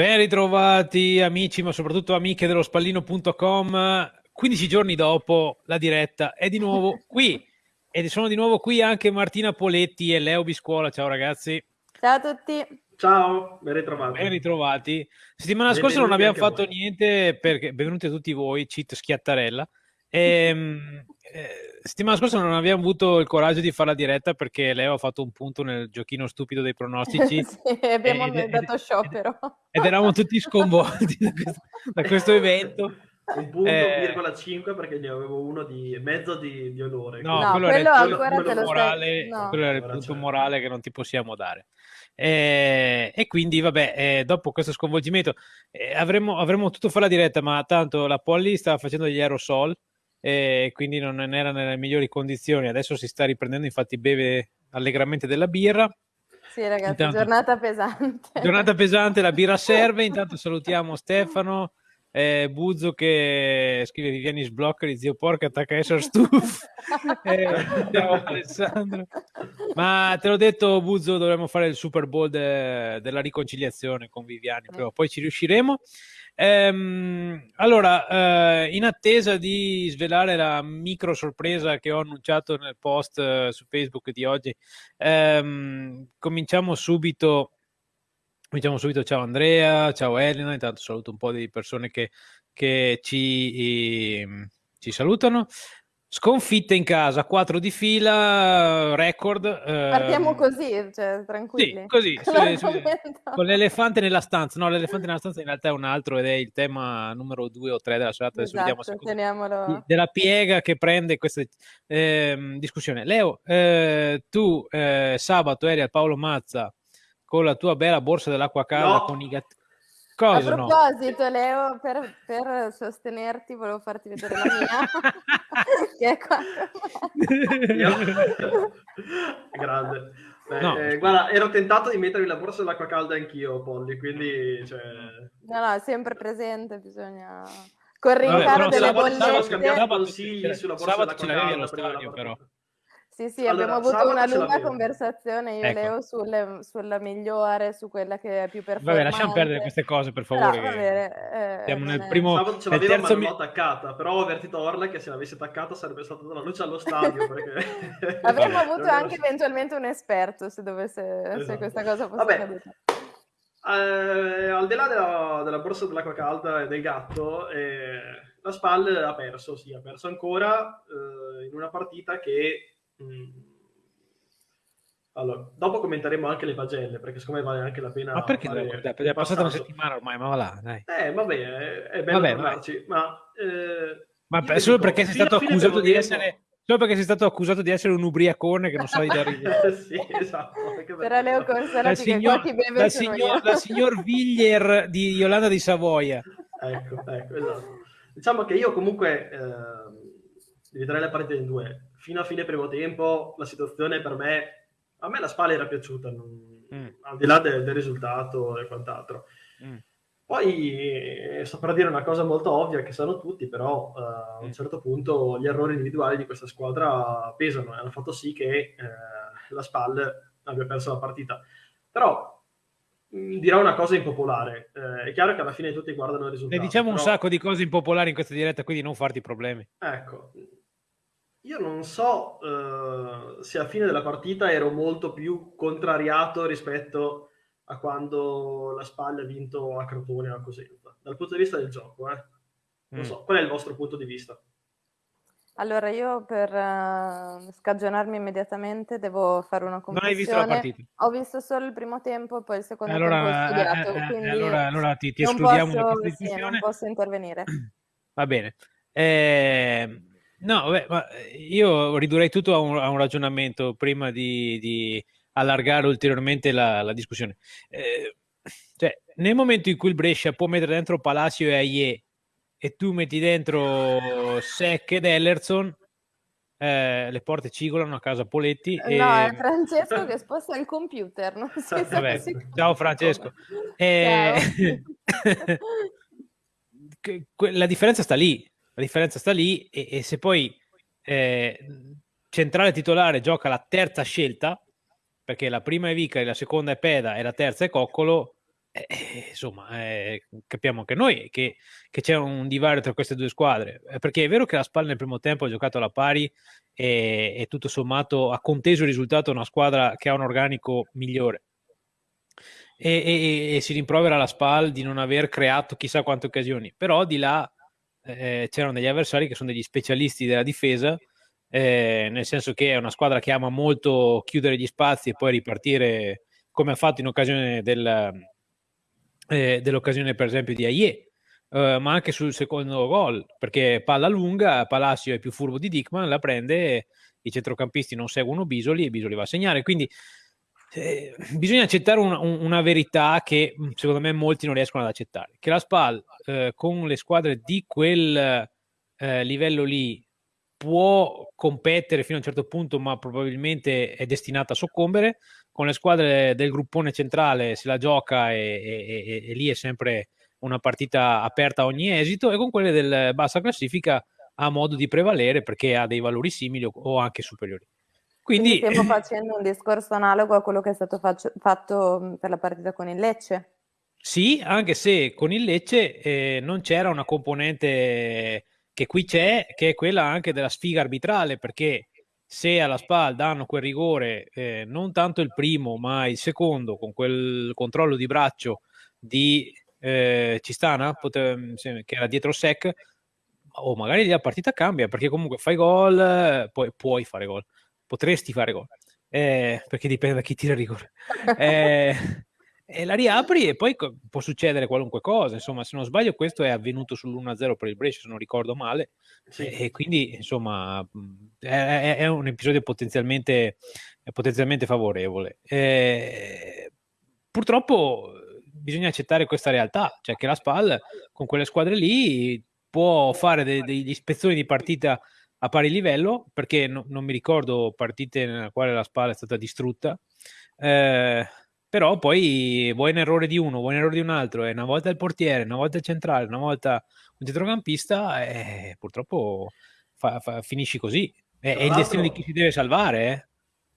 Ben ritrovati amici, ma soprattutto amiche dello spallino.com. 15 giorni dopo la diretta è di nuovo qui e sono di nuovo qui anche Martina Poletti e Leo Biscuola. Ciao ragazzi. Ciao a tutti. Ciao, ben ritrovati. Ben ritrovati. Settimana scorsa non abbiamo fatto niente perché benvenuti a tutti voi, cheat schiattarella. Ehm, eh, settimana scorsa non abbiamo avuto il coraggio di fare la diretta perché Leo ha fatto un punto nel giochino stupido dei pronostici. sì, abbiamo ed, dato sciopero. Ed eravamo tutti sconvolti da questo, da questo evento. Un punto, eh, 5 perché ne avevo uno di mezzo di, di onore. No, no quello, quello, era il, quello, quello morale, no. quello era il punto morale che non ti possiamo dare. Eh, e quindi, vabbè, eh, dopo questo sconvolgimento eh, avremmo, avremmo potuto fare la diretta, ma tanto la Polly stava facendo gli aerosol e quindi non era nelle migliori condizioni. Adesso si sta riprendendo, infatti beve allegramente della birra. Sì, ragazzi, intanto, giornata pesante. Giornata pesante, la birra serve. Intanto salutiamo Stefano, eh, Buzzo che scrive Viviani sblocca di zio porca attacca essere stufo. eh, ciao Alessandro. Ma te l'ho detto, Buzzo, dovremmo fare il Super Bowl de- della riconciliazione con Viviani, però poi ci riusciremo. Ehm, allora, eh, in attesa di svelare la micro sorpresa che ho annunciato nel post eh, su Facebook di oggi, ehm, cominciamo subito. Cominciamo subito. Ciao Andrea, ciao Elena. Intanto saluto un po' di persone che, che ci, eh, ci salutano. Sconfitte in casa, 4 di fila, record. Partiamo ehm... così, cioè, tranquilli. Sì, così, su, su, con l'elefante nella stanza. No, l'elefante nella stanza in realtà è un altro ed è il tema numero 2 o 3 della serata. Adesso esatto, vediamo se teniamolo... Della piega che prende questa eh, discussione. Leo, eh, tu eh, sabato eri al Paolo Mazza con la tua bella borsa dell'acqua calda no. con i gatti Cosa a proposito, no? Leo, per, per, sostenerti volevo farti vedere la mia. che è qua. Grande. Beh, no. eh, guarda, ero tentato di mettermi la borsa dell'acqua calda anch'io, Polly, quindi... Cioè... No, no, è sempre presente, bisogna... Col rincaro delle sabato, bollette... Sabato consigli sulla borsa dell'acqua calda. Stadio, però. Sì, sì, allora, abbiamo avuto una lunga conversazione io e ecco. Leo sulle, sulla migliore, su quella che è più performante. Vabbè, lasciamo perdere queste cose, per favore. Però, bene, eh, siamo nel primo... Sabato ce l'avevo, ma non l'ho attaccata, però ho avvertito Orla che se l'avessi attaccata sarebbe stata la luce allo stadio. Perché... Avremmo avuto anche so. eventualmente un esperto se, dovesse, esatto. se questa cosa fosse Vabbè. accaduta. Eh, al di là della, della borsa dell'acqua calda e del gatto, eh, la SPAL ha perso, sì, ha perso ancora eh, in una partita che. Allora, dopo commenteremo anche le pagelle, perché secondo me vale anche la pena. Ma perché fare... Dai, è passata una settimana ormai, ma va là, dai. Eh, vabbè, è, è bello vabbè, parlarci, ma... Eh, ma per, solo perché sei stato accusato di essere... Solo perché sei stato accusato di essere un ubriacone che non sa di dare Sì, esatto. Però Leo consolati signor, che beve dal signor, dal signor Viglier di Yolanda di Savoia. Ecco, ecco, esatto. Diciamo che io comunque... Eh, dividerei la partita in due fino a fine primo tempo la situazione per me, a me la spalla era piaciuta, non, mm. al di là del, del risultato e quant'altro. Mm. Poi eh, saprà dire una cosa molto ovvia che sanno tutti, però uh, a un mm. certo punto gli errori individuali di questa squadra pesano e hanno fatto sì che eh, la SPAL abbia perso la partita. Però mm, dirò una cosa impopolare. Eh, è chiaro che alla fine tutti guardano il risultato. Ne diciamo però... un sacco di cose impopolari in questa diretta, quindi non farti problemi. Ecco, io non so uh, se a fine della partita ero molto più contrariato rispetto a quando la Spagna ha vinto a Crotone o a Cosenza, dal punto di vista del gioco. Eh. Non mm. so, qual è il vostro punto di vista? Allora, io per uh, scagionarmi immediatamente devo fare una confessione. Non hai visto la partita? Ho visto solo il primo tempo e poi il secondo allora, tempo ho studiato, eh, quindi allora, allora ti, ti escludiamo posso, sì, non posso intervenire. Va bene. Eh, No, beh, ma eh, io ridurrei tutto a un, a un ragionamento prima di, di, allargare ulteriormente la, la discussione. Eh, cioè, nel momento in cui il Brescia può mettere dentro Palacio e Aie e tu metti dentro Sec ed Ellerson, eh, le porte cigolano a casa Poletti. E... No, è Francesco che sposta il computer. Non si Vabbè, ciao Francesco. Eh... la differenza sta lì. La differenza sta lì e, e se poi eh, centrale titolare gioca la terza scelta, perché la prima è Vicari, la seconda è Peda e la terza è Coccolo, eh, eh, insomma, eh, capiamo anche noi che, che, c'è un divario tra queste due squadre. Eh, perché è vero che la Spal nel primo tempo ha giocato alla pari e, e tutto sommato ha conteso il risultato una squadra che ha un organico migliore. E, e, e, si rimprovera la Spal di non aver creato chissà quante occasioni, però di là eh, c'erano degli avversari che sono degli specialisti della difesa, eh, nel senso che è una squadra che ama molto chiudere gli spazi e poi ripartire come ha fatto in occasione del, eh, dell'occasione per esempio di Aie, eh, ma anche sul secondo gol, perché palla lunga, Palacio è più furbo di Dickman, la prende, i centrocampisti non seguono Bisoli e Bisoli va a segnare, quindi eh, bisogna accettare una, una, verità che mm, secondo me molti non riescono ad accettare, che la SPAL eh, con le squadre di quel eh, livello lì può competere fino a un certo punto, ma probabilmente è destinata a soccombere. Con le squadre del gruppone centrale se la gioca e, e, e, e lì è sempre una partita aperta a ogni esito, e con quelle del bassa classifica ha modo di prevalere perché ha dei valori simili o, anche superiori. Quindi, Quindi stiamo facendo un discorso analogo a quello che è stato faccio, fatto per la partita con il Lecce. Sì, anche se con il Lecce eh, non c'era una componente che qui c'è, che è quella anche della sfiga arbitrale, perché se alla SPAL danno quel rigore, eh, non tanto il primo, ma il secondo, con quel controllo di braccio di eh, Cistana, pote- che era dietro sec, o magari la partita cambia, perché comunque fai gol, poi puoi fare gol, potresti fare gol, eh, perché dipende da chi tira il rigore. Eh, e la riapri e poi può succedere qualunque cosa. Insomma, se non sbaglio, questo è avvenuto sull'1-0 per il Brescia, se non ricordo male. Sì. E quindi, insomma, è, è un episodio potenzialmente, potenzialmente favorevole. E, purtroppo bisogna accettare questa realtà, cioè che la SPAL con quelle squadre lì può fare de- degli spezzoni di partita a pari livello, perché no, non mi ricordo partite nella quale la SPAL è stata distrutta. Eh, però poi vuoi un errore di uno, vuoi un errore di un altro, e una volta il portiere, una volta il centrale, una volta un centrocampista, e purtroppo fa, fa, finisci così. È, è il destino di chi si deve salvare. Eh?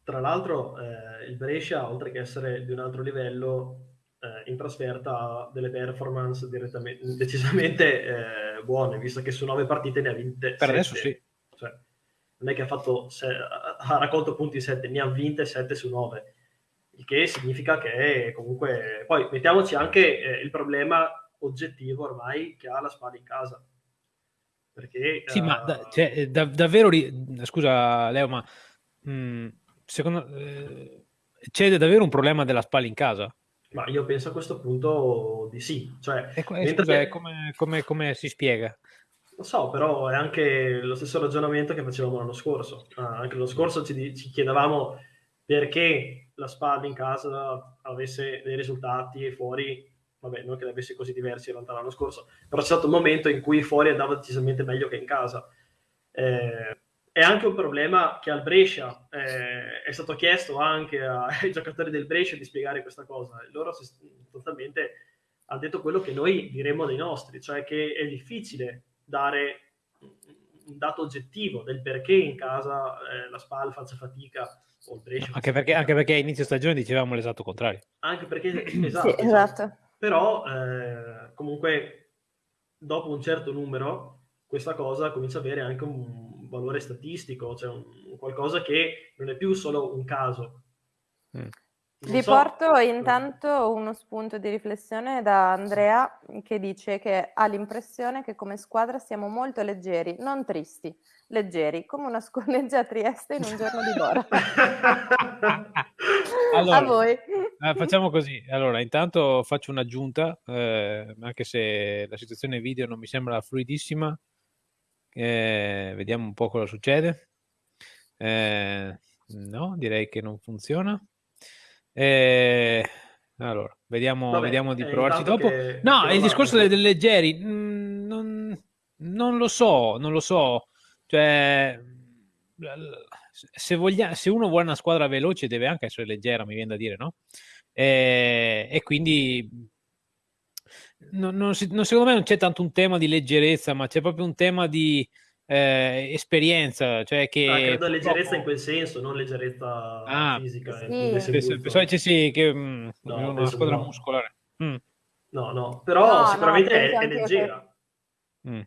Tra l'altro, eh, il Brescia, oltre che essere di un altro livello, eh, in trasferta ha delle performance decisamente eh, buone, visto che su nove partite ne ha vinte. Per sette. adesso sì. Cioè, non è che ha, fatto se, ha raccolto punti 7, ne ha vinte 7 su 9 il che significa che comunque poi mettiamoci anche eh, il problema oggettivo ormai che ha la spada in casa perché sì uh... ma da, cioè, da, davvero scusa Leo ma mh, mm, secondo eh, c'è davvero un problema della spalla in casa? Ma io penso a questo punto di sì. Cioè, e, scusa, come, come, come, si spiega? Lo so, però è anche lo stesso ragionamento che facevamo l'anno scorso. Ah, anche l'anno scorso ci, ci chiedevamo perché la SPAD in casa avesse dei risultati e fuori, vabbè, non che ne avesse così diversi in realtà l'anno scorso, però c'è stato un momento in cui fuori andava decisamente meglio che in casa. Eh, è anche un problema che al Brescia eh, è stato chiesto anche ai giocatori del Brescia di spiegare questa cosa. Loro sostanzialmente hanno detto quello che noi diremmo dei nostri, cioè che è difficile dare un dato oggettivo del perché in casa eh, la SPAL faccia fatica anche perché, anche perché a inizio stagione dicevamo l'esatto contrario. Anche perché, esatto, sì, esatto. Però eh, comunque dopo un certo numero questa cosa comincia ad avere anche un valore statistico, cioè un, qualcosa che non è più solo un caso. Mm. Vi so. porto intanto uno spunto di riflessione da Andrea che dice che ha l'impressione che come squadra siamo molto leggeri, non tristi, leggeri, come una scorreggia a Trieste in un giorno di Bora. allora, a voi. Eh, facciamo così, allora intanto faccio un'aggiunta, eh, anche se la situazione video non mi sembra fluidissima, eh, vediamo un po' cosa succede. Eh, no, direi che non funziona. Eh, allora, vediamo, Vabbè, vediamo di provarci dopo. Che, no, che il discorso dei, dei leggeri, mh, mm, non, non, lo so, non lo so. Cioè, se, voglia, se, uno vuole una squadra veloce deve anche essere leggera, mi viene da dire, no? E, e quindi non, non, secondo me non c'è tanto un tema di leggerezza, ma c'è proprio un tema di eh, esperienza, cioè che... Ah, credo leggerezza in quel senso, non leggerezza ah, fisica. Sì. Penso, sì, che mh, mm, no, una squadra muscolare. Mm. No, no, però no, sicuramente no, è, è leggera. Che... Mm.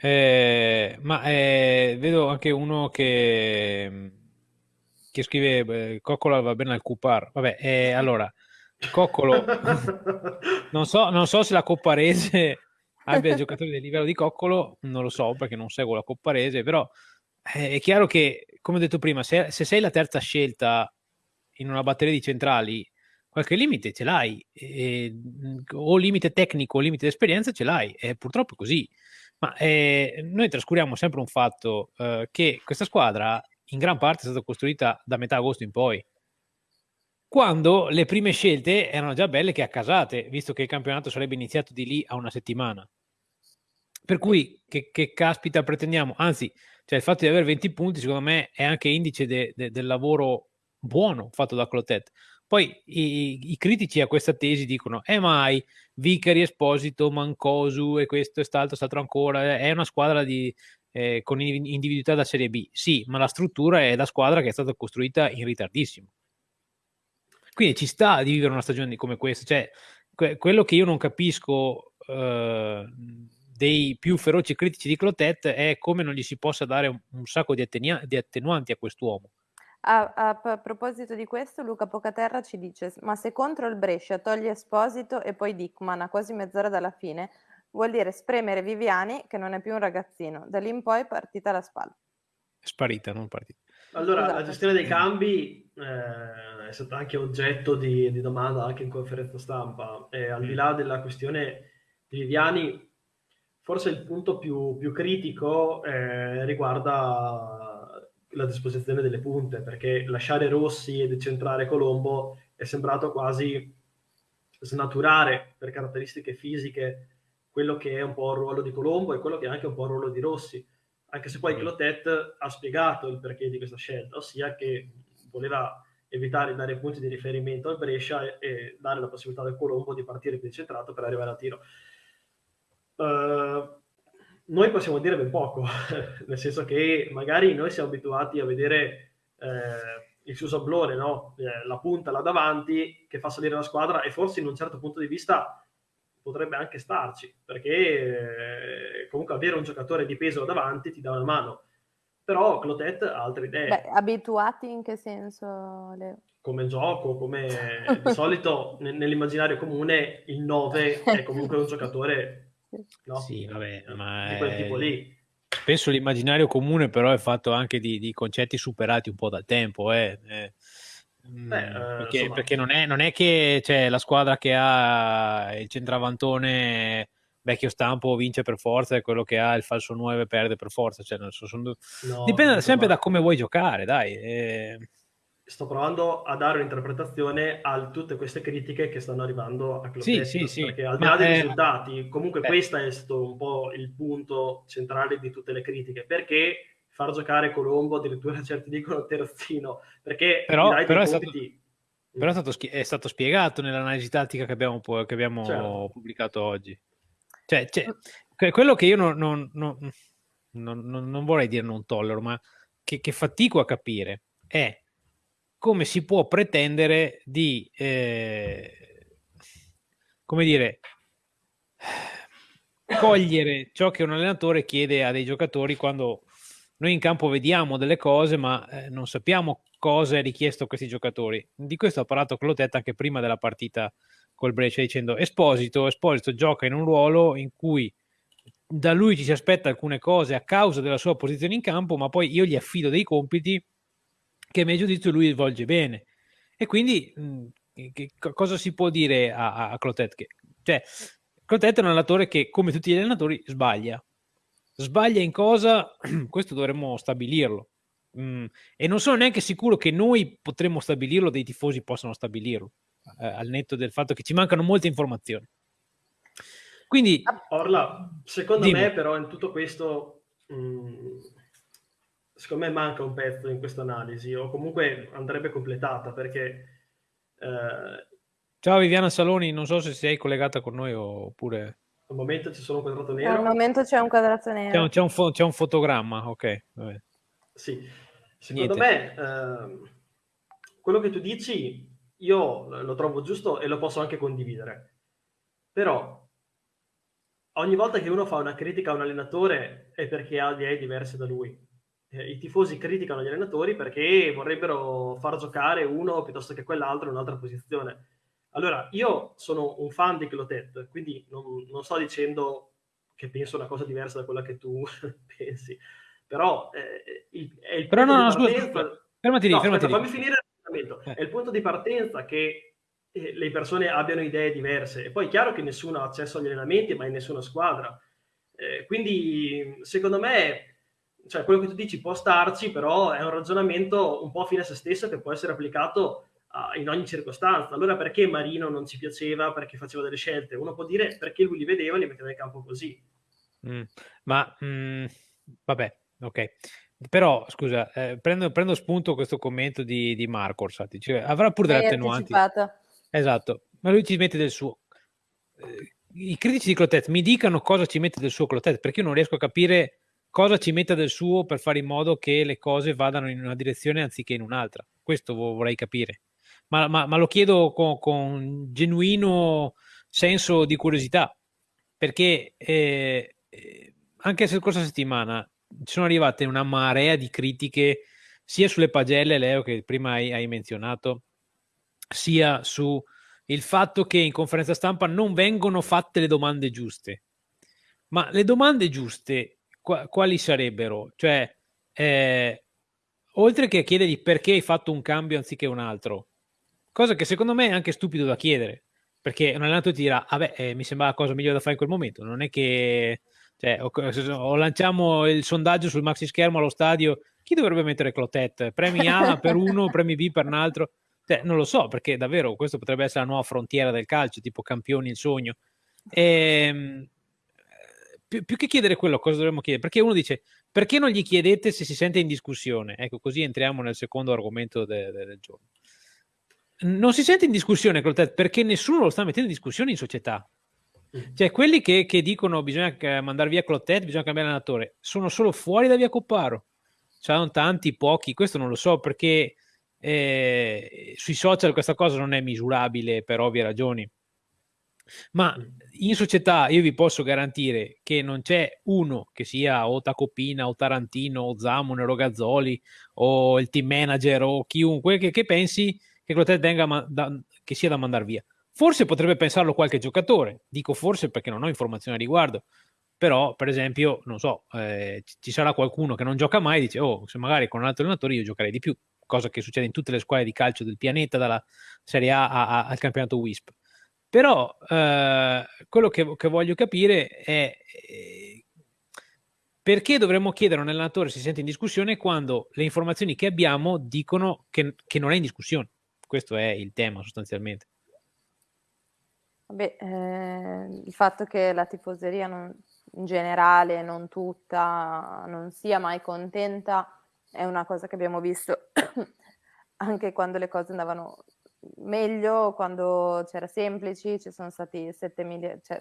Eh, ma eh, vedo anche uno che, che scrive eh, Coccola va bene al Cupar. Vabbè, eh, allora, Coccolo, non so, non so se la Copparese abbia giocatori del livello di Coccolo, non lo so perché non seguo la Copparese, però eh, è chiaro che, come ho detto prima, se, se, sei la terza scelta in una batteria di centrali, qualche limite ce l'hai, e, o limite tecnico o limite di esperienza ce l'hai, e purtroppo è così. Ma eh, noi trascuriamo sempre un fatto eh, che questa squadra in gran parte è stata costruita da metà agosto in poi quando le prime scelte erano già belle che accasate, visto che il campionato sarebbe iniziato di lì a una settimana. Per cui, che, che caspita pretendiamo? Anzi, cioè il fatto di avere 20 punti, secondo me, è anche indice de, de, del lavoro buono fatto da Clotet. Poi i, i, critici a questa tesi dicono: Eh, mai Vicari, Esposito, Mancosu e questo e quest'altro, quest'altro ancora. È una squadra di, eh, con individualità da Serie B. Sì, ma la struttura è la squadra che è stata costruita in ritardissimo. Quindi ci sta di vivere una stagione come questa. Cioè, que- quello che io non capisco eh, dei più feroci critici di Clotet è come non gli si possa dare un, un sacco di, attenia- di, attenuanti a quest'uomo. A, a, a, proposito di questo, Luca Pocaterra ci dice: Ma se contro il Brescia toglie Esposito e poi Dickman a quasi mezz'ora dalla fine, vuol dire spremere Viviani, che non è più un ragazzino. Da lì in poi partita la spalla. È sparita, non partita. Allora, esatto. la gestione dei cambi eh, è stata anche oggetto di, di, domanda anche in conferenza stampa. E al di là della questione di Viviani, forse il punto più, più critico eh, riguarda la disposizione delle punte, perché lasciare Rossi e decentrare Colombo è sembrato quasi snaturare per caratteristiche fisiche quello che è un po' il ruolo di Colombo e quello che è anche un po' il ruolo di Rossi anche se poi Clotet ha spiegato il perché di questa scelta, ossia che voleva evitare di dare punti di riferimento al Brescia e, e dare la possibilità al Colombo di partire più centrato per arrivare a tiro. Uh, noi possiamo dire ben poco, nel senso che magari noi siamo abituati a vedere eh, il suo sablone, no? eh, la punta là davanti che fa salire la squadra e forse in un certo punto di vista potrebbe anche starci, perché eh, comunque avere un giocatore di peso davanti ti dà una mano. Però Clotet ha altre idee. Beh, abituati in che senso? Leo? Come gioco, come di solito nell'immaginario comune il 9 è comunque un giocatore no? sì, vabbè, ma di quel tipo lì. Penso l'immaginario comune però è fatto anche di, di concetti superati un po' dal tempo. Eh. Eh Beh, mm, eh, perché, perché non, è, non, è, che cioè, la squadra che ha il centravantone vecchio stampo vince per forza e quello che ha il falso 9 perde per forza. Cioè, so, sono... no, Dipende sempre da come vuoi giocare, dai. E... Sto provando a dare un'interpretazione a tutte queste critiche che stanno arrivando a Club sì, sì, sì. perché al di là dei è... risultati, comunque beh. questo è stato un po' il punto centrale di tutte le critiche, perché far giocare Colombo, addirittura certi dicono terzino, perché però, però, è stato, però, è stato, è stato, spiegato nell'analisi tattica che abbiamo, che abbiamo certo. pubblicato oggi. Cioè, cioè, quello che io non, non, non, non, vorrei dire non tollero, ma che, che, fatico a capire è come si può pretendere di, eh, come dire, cogliere ciò che un allenatore chiede a dei giocatori quando noi in campo vediamo delle cose, ma eh, non sappiamo cosa è richiesto a questi giocatori. Di questo ha parlato Clotet anche prima della partita col Brescia, dicendo Esposito, Esposito gioca in un ruolo in cui da lui ci si aspetta alcune cose a causa della sua posizione in campo, ma poi io gli affido dei compiti che a mio giudizio lui svolge bene. E quindi mh, che, cosa si può dire a, a Clotet? Che, cioè, Clotet è un allenatore che, come tutti gli allenatori, sbaglia Sbaglia in cosa? Questo dovremmo stabilirlo. Mm, e non sono neanche sicuro che noi potremmo stabilirlo, dei tifosi possano stabilirlo, eh, al netto del fatto che ci mancano molte informazioni. Quindi, Orla, secondo dimmi. me, però, in tutto questo, mh, mm, secondo me manca un pezzo in questa analisi, o comunque andrebbe completata perché. Eh... Ciao Viviana Saloni, non so se sei collegata con noi oppure. Al momento c'è solo un quadrato nero. Al momento c'è un quadrato nero. C'è un, c'è un, fo- c'è un fotogramma, ok. Vabbè. Sì, secondo Niente. me eh, quello che tu dici io lo trovo giusto e lo posso anche condividere. però ogni volta che uno fa una critica a un allenatore è perché ha idee diverse da lui. Eh, I tifosi criticano gli allenatori perché vorrebbero far giocare uno piuttosto che quell'altro in un'altra posizione. Allora, io sono un fan di Clotet, quindi non, non sto dicendo che penso una cosa diversa da quella che tu pensi, però eh, il, è il però no, no, scusa, fermati lì, no, fermati aspetta, fammi finire il ragionamento. Eh. È il punto di partenza che eh, le persone abbiano idee diverse. E poi è chiaro che nessuno ha accesso agli allenamenti, ma in nessuna squadra. Eh, quindi, secondo me, cioè, quello che tu dici può starci, però è un ragionamento un po' fine a se stesso che può essere applicato uh, in ogni circostanza. Allora, perché Marino non ci piaceva? Perché faceva delle scelte? Uno può dire perché lui li vedeva e li metteva in campo così. Mm, ma mm, vabbè, ok. Però, scusa, eh, prendo, prendo, spunto questo commento di, di Marco Orsatti. Cioè, avrà pure delle attenuanti. Anticipata. Esatto, ma lui ci mette del suo. Eh, I critici di Clotet mi dicano cosa ci mette del suo Clotet, perché io non riesco a capire cosa ci metta del suo per fare in modo che le cose vadano in una direzione anziché in un'altra. Questo vorrei capire. Ma, ma, ma lo chiedo con, con, genuino senso di curiosità, perché eh, anche la scorsa settimana ci sono arrivate una marea di critiche sia sulle pagelle, Leo, che prima hai, hai menzionato, sia su il fatto che in conferenza stampa non vengono fatte le domande giuste. Ma le domande giuste quali sarebbero? Cioè, eh, oltre che chiedergli perché hai fatto un cambio anziché un altro, cosa che secondo me è anche stupido da chiedere, perché un allenatore ti dirà, vabbè, ah eh, mi sembra la cosa migliore da fare in quel momento, non è che cioè, o, o, lanciamo il sondaggio sul maxi schermo allo stadio, chi dovrebbe mettere Clotet? Premi A per uno, premi B per un altro? Cioè, non lo so, perché davvero questo potrebbe essere la nuova frontiera del calcio, tipo campioni il sogno. E, ehm, più, più, che chiedere quello, cosa dovremmo chiedere? Perché uno dice, perché non gli chiedete se si sente in discussione? Ecco, così entriamo nel secondo argomento de, de, del giorno. Non si sente in discussione Clotet perché nessuno lo sta mettendo in discussione in società. Mm. Cioè, quelli che, che dicono bisogna mandare via Clotet, bisogna cambiare allenatore, sono solo fuori da via Copparo. C'erano tanti, pochi, questo non lo so perché eh, sui social questa cosa non è misurabile per ovvie ragioni. Ma in società io vi posso garantire che non c'è uno che sia o Tacopina o Tarantino o Zamon o Rogazzoli o il team manager o chiunque che, che pensi che Clotet venga da, che sia da mandare via. Forse potrebbe pensarlo qualche giocatore, dico forse perché non ho informazioni a riguardo, però per esempio, non so, eh, ci sarà qualcuno che non gioca mai e dice, oh, se magari con un altro allenatore io giocherei di più cosa che succede in tutte le squadre di calcio del pianeta, dalla Serie A, a, a al campionato WISP. Però eh, quello che, che, voglio capire è eh, perché dovremmo chiedere a un allenatore se si sente in discussione quando le informazioni che abbiamo dicono che, che non è in discussione. Questo è il tema sostanzialmente. Beh, eh, il fatto che la tifoseria non, in generale, non tutta, non sia mai contenta è una cosa che abbiamo visto anche quando le cose andavano meglio, quando c'era semplici, ci sono stati 7.000, cioè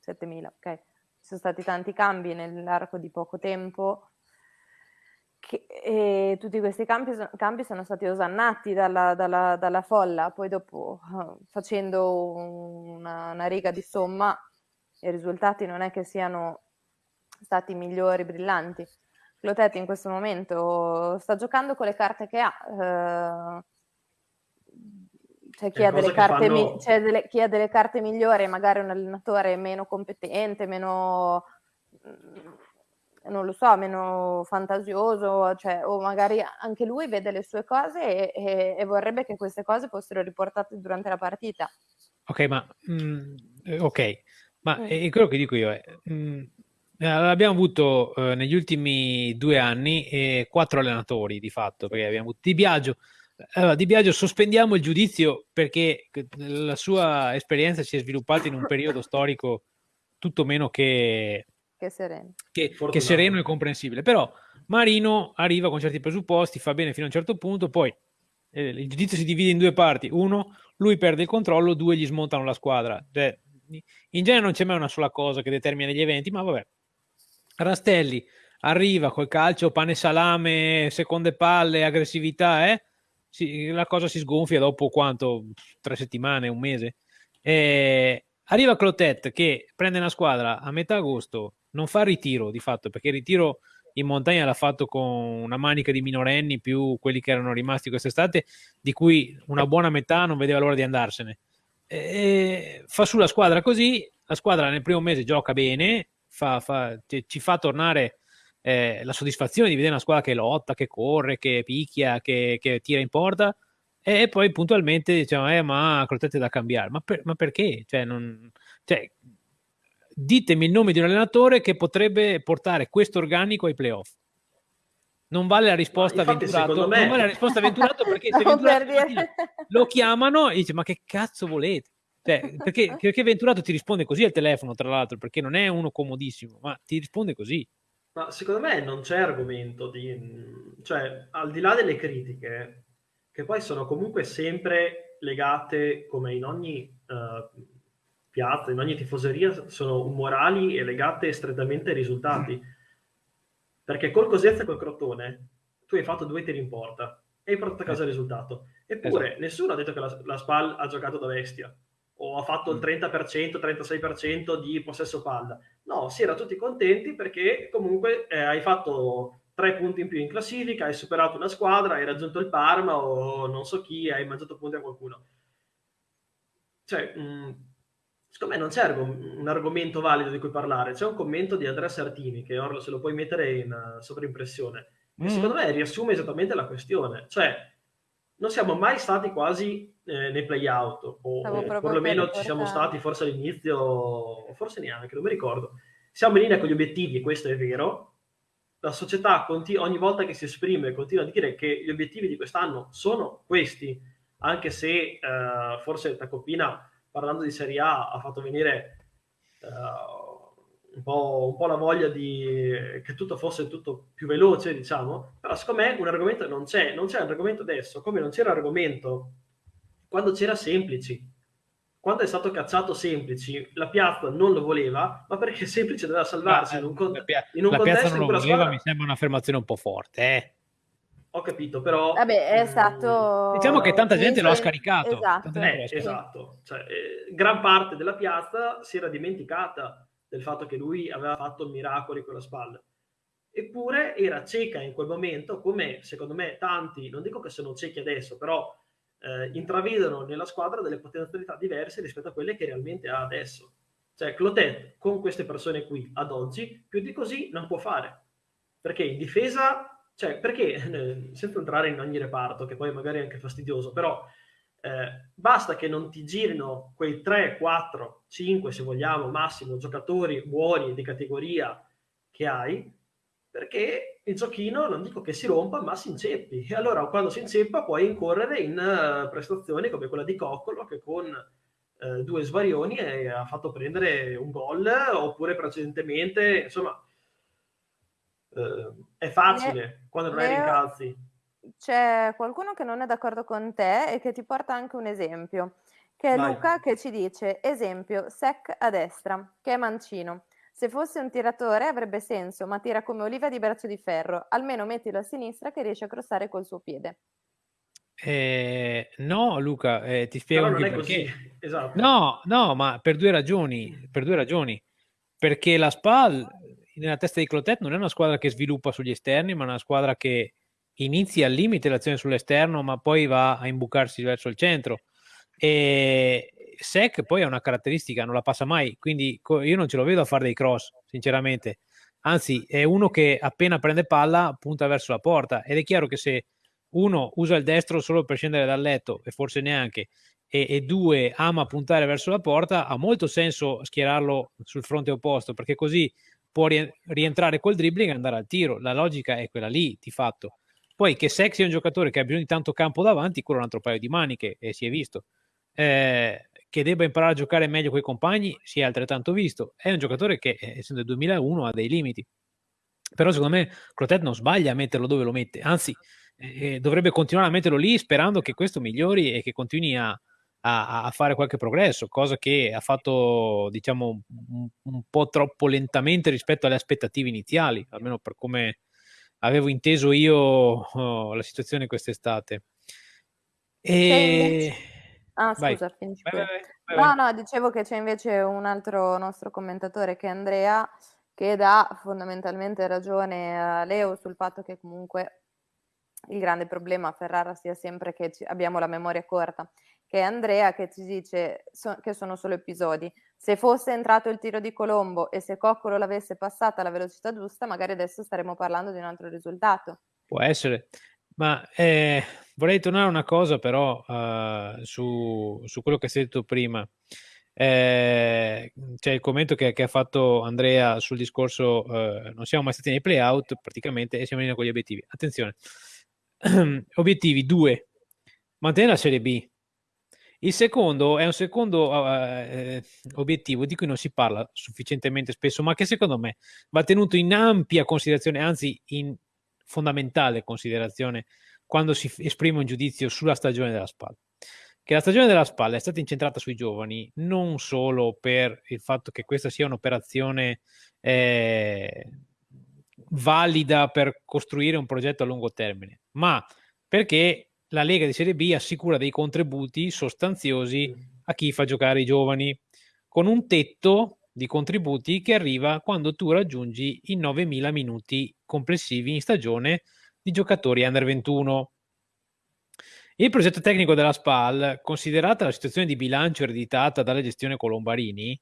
7.000, ok? Ci sono stati tanti cambi nell'arco di poco tempo che, e tutti questi cambi, cambi, sono stati osannati dalla, dalla, dalla folla, poi dopo facendo una, una riga di somma i risultati non è che siano stati migliori, brillanti. Clotet in questo momento sta giocando con le carte che ha. Eh, c'è chi ha, carte, fanno... c'è delle, chi ha, delle carte, migliori, magari un allenatore meno competente, meno, mm, non lo so, meno fantasioso, cioè, o magari anche lui vede le sue cose e, e, e vorrebbe che queste cose fossero riportate durante la partita. Ok, ma, mm, ok, ma mm. è quello che dico io è, mm, eh, abbiamo avuto eh, negli ultimi due anni eh, quattro allenatori di fatto, perché abbiamo avuto Di Biagio. Allora, di Biagio sospendiamo il giudizio perché la sua esperienza si è sviluppata in un periodo storico tutto meno che, che, sereno. Che, che sereno e comprensibile. Però Marino arriva con certi presupposti, fa bene fino a un certo punto, poi eh, il giudizio si divide in due parti. Uno, lui perde il controllo, due, gli smontano la squadra. Cioè, in genere non c'è mai una sola cosa che determina gli eventi, ma vabbè, Rastelli arriva col calcio, pane salame, seconde palle, aggressività, eh? Si, la cosa si sgonfia dopo quanto? Tre settimane, un mese. E arriva Clotet che prende una squadra a metà agosto, non fa ritiro di fatto, perché il ritiro in montagna l'ha fatto con una manica di minorenni più quelli che erano rimasti quest'estate, di cui una buona metà non vedeva l'ora di andarsene. E fa su la squadra così, la squadra nel primo mese gioca bene, fa, fa, ci fa tornare eh, la soddisfazione di vedere una squadra che lotta, che corre, che picchia, che, che tira in porta e poi puntualmente diciamo eh, ma Crotete da cambiare ma, per, ma perché? Cioè, non, cioè, ditemi il nome di un allenatore che potrebbe portare questo organico ai playoff non vale la risposta avventurato me... non vale la risposta avventurato perché se no, dire... lo chiamano e dice ma che cazzo volete cioè, perché, perché Venturato ti risponde così al telefono, tra l'altro, perché non è uno comodissimo, ma ti risponde così. Ma secondo me non c'è argomento di... cioè, al di là delle critiche, che poi sono comunque sempre legate, come in ogni uh, piazza, in ogni tifoseria, sono umorali e legate strettamente ai risultati. Perché col Cosenza e col Crotone tu hai fatto due tiri in porta e hai portato a casa il risultato. Eppure esatto. nessuno ha detto che la, la SPAL ha giocato da bestia o ha fatto il 30%, mm. 36% di possesso palla. No, si era tutti contenti perché comunque eh, hai fatto tre punti in più in classifica, hai superato una squadra, hai raggiunto il Parma o non so chi, hai mangiato punti a qualcuno. Cioè, mh, mm, secondo me non c'è un argomento valido di cui parlare. C'è un commento di Andrea Sartini, che ora se lo puoi mettere in uh, sovraimpressione, che mm. secondo me riassume esattamente la questione. Cioè, non siamo mai stati quasi eh, nei play-out, o eh, perlomeno ci siamo stati forse all'inizio, forse neanche, non mi ricordo. Siamo in linea con gli obiettivi, e questo è vero. La società continu- ogni volta che si esprime continua a dire che gli obiettivi di quest'anno sono questi, anche se eh, forse Tacopina, parlando di Serie A, ha fatto venire uh, un po', un po', la voglia di che tutto fosse tutto più veloce, diciamo, però secondo me un argomento non c'è, non c'è argomento adesso, come non c'era argomento quando c'era Semplici. Quando è stato cacciato Semplici, la piazza non lo voleva, ma perché Semplici doveva salvarsi in un, con- la, pia- in un la contesto piazza non lo voleva, squadra... mi sembra un'affermazione un po' forte, eh. Ho capito, però... Vabbè, è stato... Diciamo che tanta gente lo ha scaricato. Esatto. Eh, esatto. Cioè, eh, gran parte della piazza si era dimenticata del fatto che lui aveva fatto miracoli con la spalla. Eppure era cieca in quel momento, come secondo me tanti, non dico che sono ciechi adesso, però eh, intravedono nella squadra delle potenzialità diverse rispetto a quelle che realmente ha adesso. Cioè, Clotet con queste persone qui ad oggi più di così non può fare. Perché in difesa, cioè, perché eh, senza entrare in ogni reparto, che poi magari è anche fastidioso, però eh, basta che non ti girino quei 3, 4, 5 se vogliamo massimo giocatori buoni di categoria che hai perché il giochino non dico che si rompa ma si inceppi e allora quando si inceppa puoi incorrere in uh, prestazioni come quella di Coccolo che con uh, due svarioni ha fatto prendere un gol oppure precedentemente insomma uh, è facile ne, quando non hai rincalzi c'è qualcuno che non è d'accordo con te e che ti porta anche un esempio, che è Vai. Luca che ci dice, esempio, sec a destra, che è mancino. Se fosse un tiratore avrebbe senso, ma tira come oliva di braccio di ferro. Almeno mettilo a sinistra che riesce a crossare col suo piede. Eh, no, Luca, eh, ti spiego Però non è perché. Così. Esatto. No, no, ma per due ragioni. Per due ragioni. Perché la SPAL nella testa di Clotet non è una squadra che sviluppa sugli esterni, ma una squadra che inizia al limite l'azione sull'esterno, ma poi va a imbucarsi verso il centro. E Sec poi ha una caratteristica, non la passa mai, quindi io non ce lo vedo a fare dei cross, sinceramente. Anzi, è uno che appena prende palla punta verso la porta ed è chiaro che se uno usa il destro solo per scendere dal letto e forse neanche e, e due ama puntare verso la porta, ha molto senso schierarlo sul fronte opposto perché così può rientrare col dribbling e andare al tiro. La logica è quella lì, di fatto. Poi che Sexy è un giocatore che ha bisogno di tanto campo davanti, quello è un altro paio di maniche e si è visto. Eh, che debba imparare a giocare meglio con i compagni si è altrettanto visto. È un giocatore che, eh, essendo del 2001, ha dei limiti. Però secondo me Clotet non sbaglia a metterlo dove lo mette, anzi eh, eh, dovrebbe continuare a metterlo lì sperando che questo migliori e che continui a, a, a fare qualche progresso, cosa che ha fatto diciamo un, un, po' troppo lentamente rispetto alle aspettative iniziali, almeno per come avevo inteso io oh, la situazione quest'estate. E... Ah, scusa, vai. finisci vai, vai, No, no, dicevo che c'è invece un altro nostro commentatore che è Andrea, che dà fondamentalmente ragione a Leo sul fatto che comunque il grande problema a Ferrara sia sempre che abbiamo la memoria corta, che è Andrea che ci dice so, che sono solo episodi. Se fosse entrato il tiro di Colombo e se Coccolo l'avesse passata alla velocità giusta, magari adesso staremmo parlando di un altro risultato. Può essere, ma eh, vorrei tornare a una cosa però uh, su, su, quello che hai detto prima. Eh, c'è il commento che, che, ha fatto Andrea sul discorso uh, non siamo mai stati nei playout praticamente e siamo in linea con gli obiettivi. Attenzione, obiettivi due, mantenere la Serie B. Il secondo è un secondo uh, obiettivo di cui non si parla sufficientemente spesso, ma che secondo me va tenuto in ampia considerazione, anzi in fondamentale considerazione quando si esprime un giudizio sulla stagione della spalla. Che la stagione della spalla è stata incentrata sui giovani non solo per il fatto che questa sia un'operazione eh, valida per costruire un progetto a lungo termine, ma perché la Lega di Serie B assicura dei contributi sostanziosi a chi fa giocare i giovani, con un tetto di contributi che arriva quando tu raggiungi i 9.000 minuti complessivi in stagione di giocatori under 21. Il progetto tecnico della SPAL, considerata la situazione di bilancio ereditata dalla gestione Colombarini,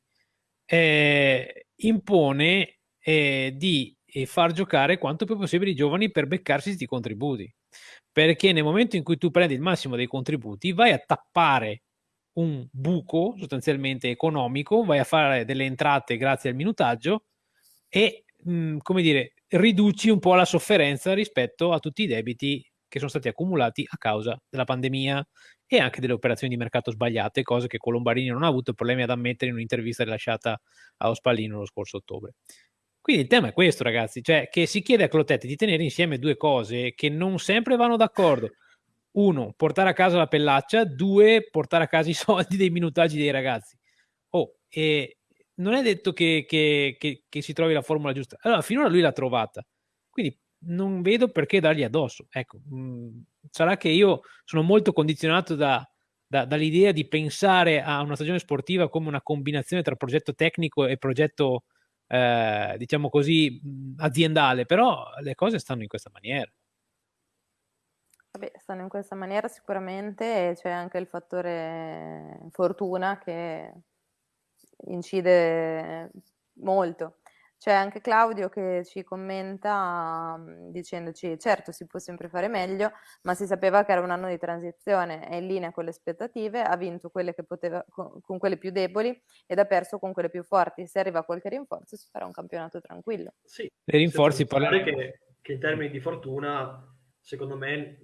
eh, impone eh, di eh, far giocare quanto più possibile i giovani per beccarsi questi contributi. Perché nel momento in cui tu prendi il massimo dei contributi, vai a tappare un buco sostanzialmente economico, vai a fare delle entrate grazie al minutaggio e, mh, mm, come dire, riduci un po' la sofferenza rispetto a tutti i debiti che sono stati accumulati a causa della pandemia e anche delle operazioni di mercato sbagliate, cose che Colombarini non ha avuto problemi ad ammettere in un'intervista rilasciata a Ospallino lo scorso ottobre. Quindi il tema è questo, ragazzi, cioè che si chiede a Clotetti di tenere insieme due cose che non sempre vanno d'accordo. Uno, portare a casa la pellaccia, due, portare a casa i soldi dei minutaggi dei ragazzi. Oh, e non è detto che, che, che, che, si trovi la formula giusta. Allora, finora lui l'ha trovata, quindi non vedo perché dargli addosso. Ecco, mh, mm, sarà che io sono molto condizionato da, da, dall'idea di pensare a una stagione sportiva come una combinazione tra progetto tecnico e progetto, eh, diciamo così, mm, aziendale, però le cose stanno in questa maniera. Vabbè, stanno in questa maniera sicuramente e c'è anche il fattore fortuna che incide molto. C'è anche Claudio che ci commenta mhmm, dicendoci certo si può sempre fare meglio, ma si sapeva che era un anno di transizione, è in linea con le aspettative, ha vinto quelle che poteva, con, con quelle più deboli ed ha perso con quelle più forti. Se arriva qualche rinforzo si farà un campionato tranquillo. Sì, dei rinforzi parlare che, che in termini di fortuna, secondo me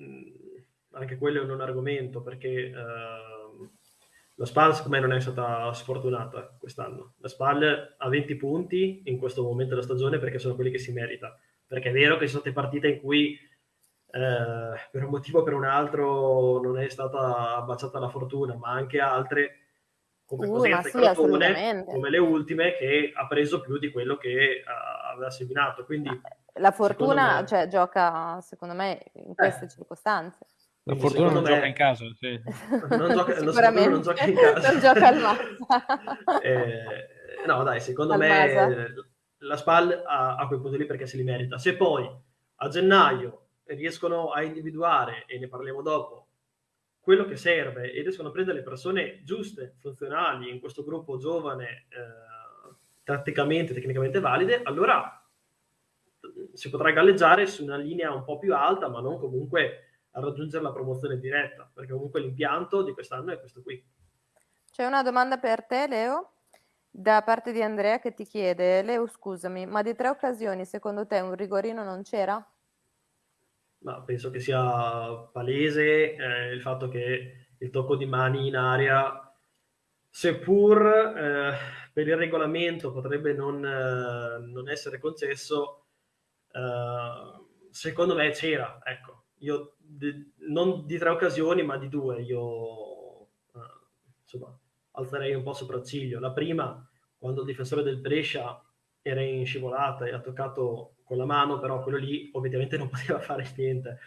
anche quello è un argomento perché... Uh, la SPAL secondo me non è stata sfortunata quest'anno. La SPAL ha 20 punti in questo momento della stagione perché sono quelli che si merita. Perché è vero che ci sono state partite in cui eh, per un motivo o per un altro non è stata baciata la fortuna, ma anche altre come uh, Cosenza sì, Crotone, come le ultime, che ha preso più di quello che uh, aveva seminato. Quindi, la fortuna me... cioè, gioca, secondo me, in queste eh. circostanze. La fortuna non me... gioca in casa, sì. non gioca, Sicuramente non gioca in casa. non gioca al Mazza. eh, no, dai, secondo al me Masa. la SPAL ha, ha quei punti lì perché se li merita. Se poi a gennaio riescono a individuare, e ne parliamo dopo, quello che serve e riescono a prendere le persone giuste, funzionali, in questo gruppo giovane, eh, tatticamente, tecnicamente valide, allora si potrà galleggiare su una linea un po' più alta, ma non comunque a raggiungere la promozione diretta, perché comunque l'impianto di quest'anno è questo qui. C'è una domanda per te, Leo, da parte di Andrea che ti chiede, Leo scusami, ma di tre occasioni secondo te un rigorino non c'era? Ma penso che sia palese eh, il fatto che il tocco di mani in aria, seppur eh, per il regolamento potrebbe non, eh, non essere concesso, eh, secondo me c'era, ecco io di, non di tre occasioni, ma di due, io eh, insomma, alzerei un po' sopracciglio. La prima, quando il difensore del Brescia era in scivolata e ha toccato con la mano, però quello lì ovviamente non poteva fare niente,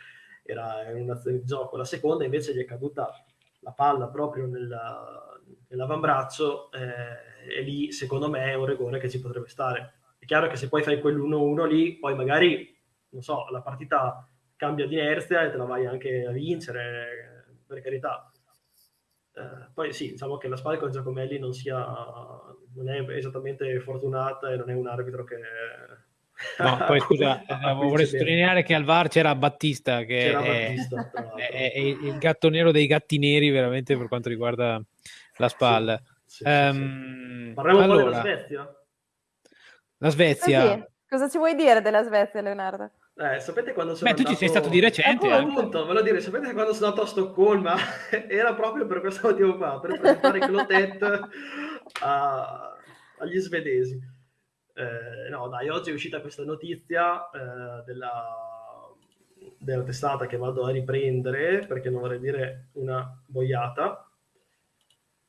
era un'azione di gioco. La seconda invece gli è caduta la palla proprio nella, nell'avambraccio eh, e lì secondo me è un rigore che ci potrebbe stare. È chiaro che se poi fai quell'1-1 lì, poi magari, non so, la partita cambia di inerzia e te la vai anche a vincere, per carità. Eh, poi sì, diciamo che la SPAL con Giacomelli non sia non è esattamente fortunata e non è un arbitro che No, poi scusa, eh, vorrei sottolineare che al VAR c'era Battista, che c'era è, Battista, è, è, il gatto nero dei gatti neri veramente per quanto riguarda la SPAL. Sì, sì, um, sì, Parliamo allora, un po' della Svezia? La Svezia. Eh Cosa ci vuoi dire della Svezia, Leonardo? Eh, sapete quando sono Beh, andato... tu ci sei stato di recente. Eh, appunto, ve lo dire, sapete quando sono andato a Stoccolma? Era proprio per questo motivo qua, per presentare Clotet a... agli svedesi. Eh, no, dai, oggi è uscita questa notizia eh, della, della testata che vado a riprendere, perché non vorrei dire una boiata,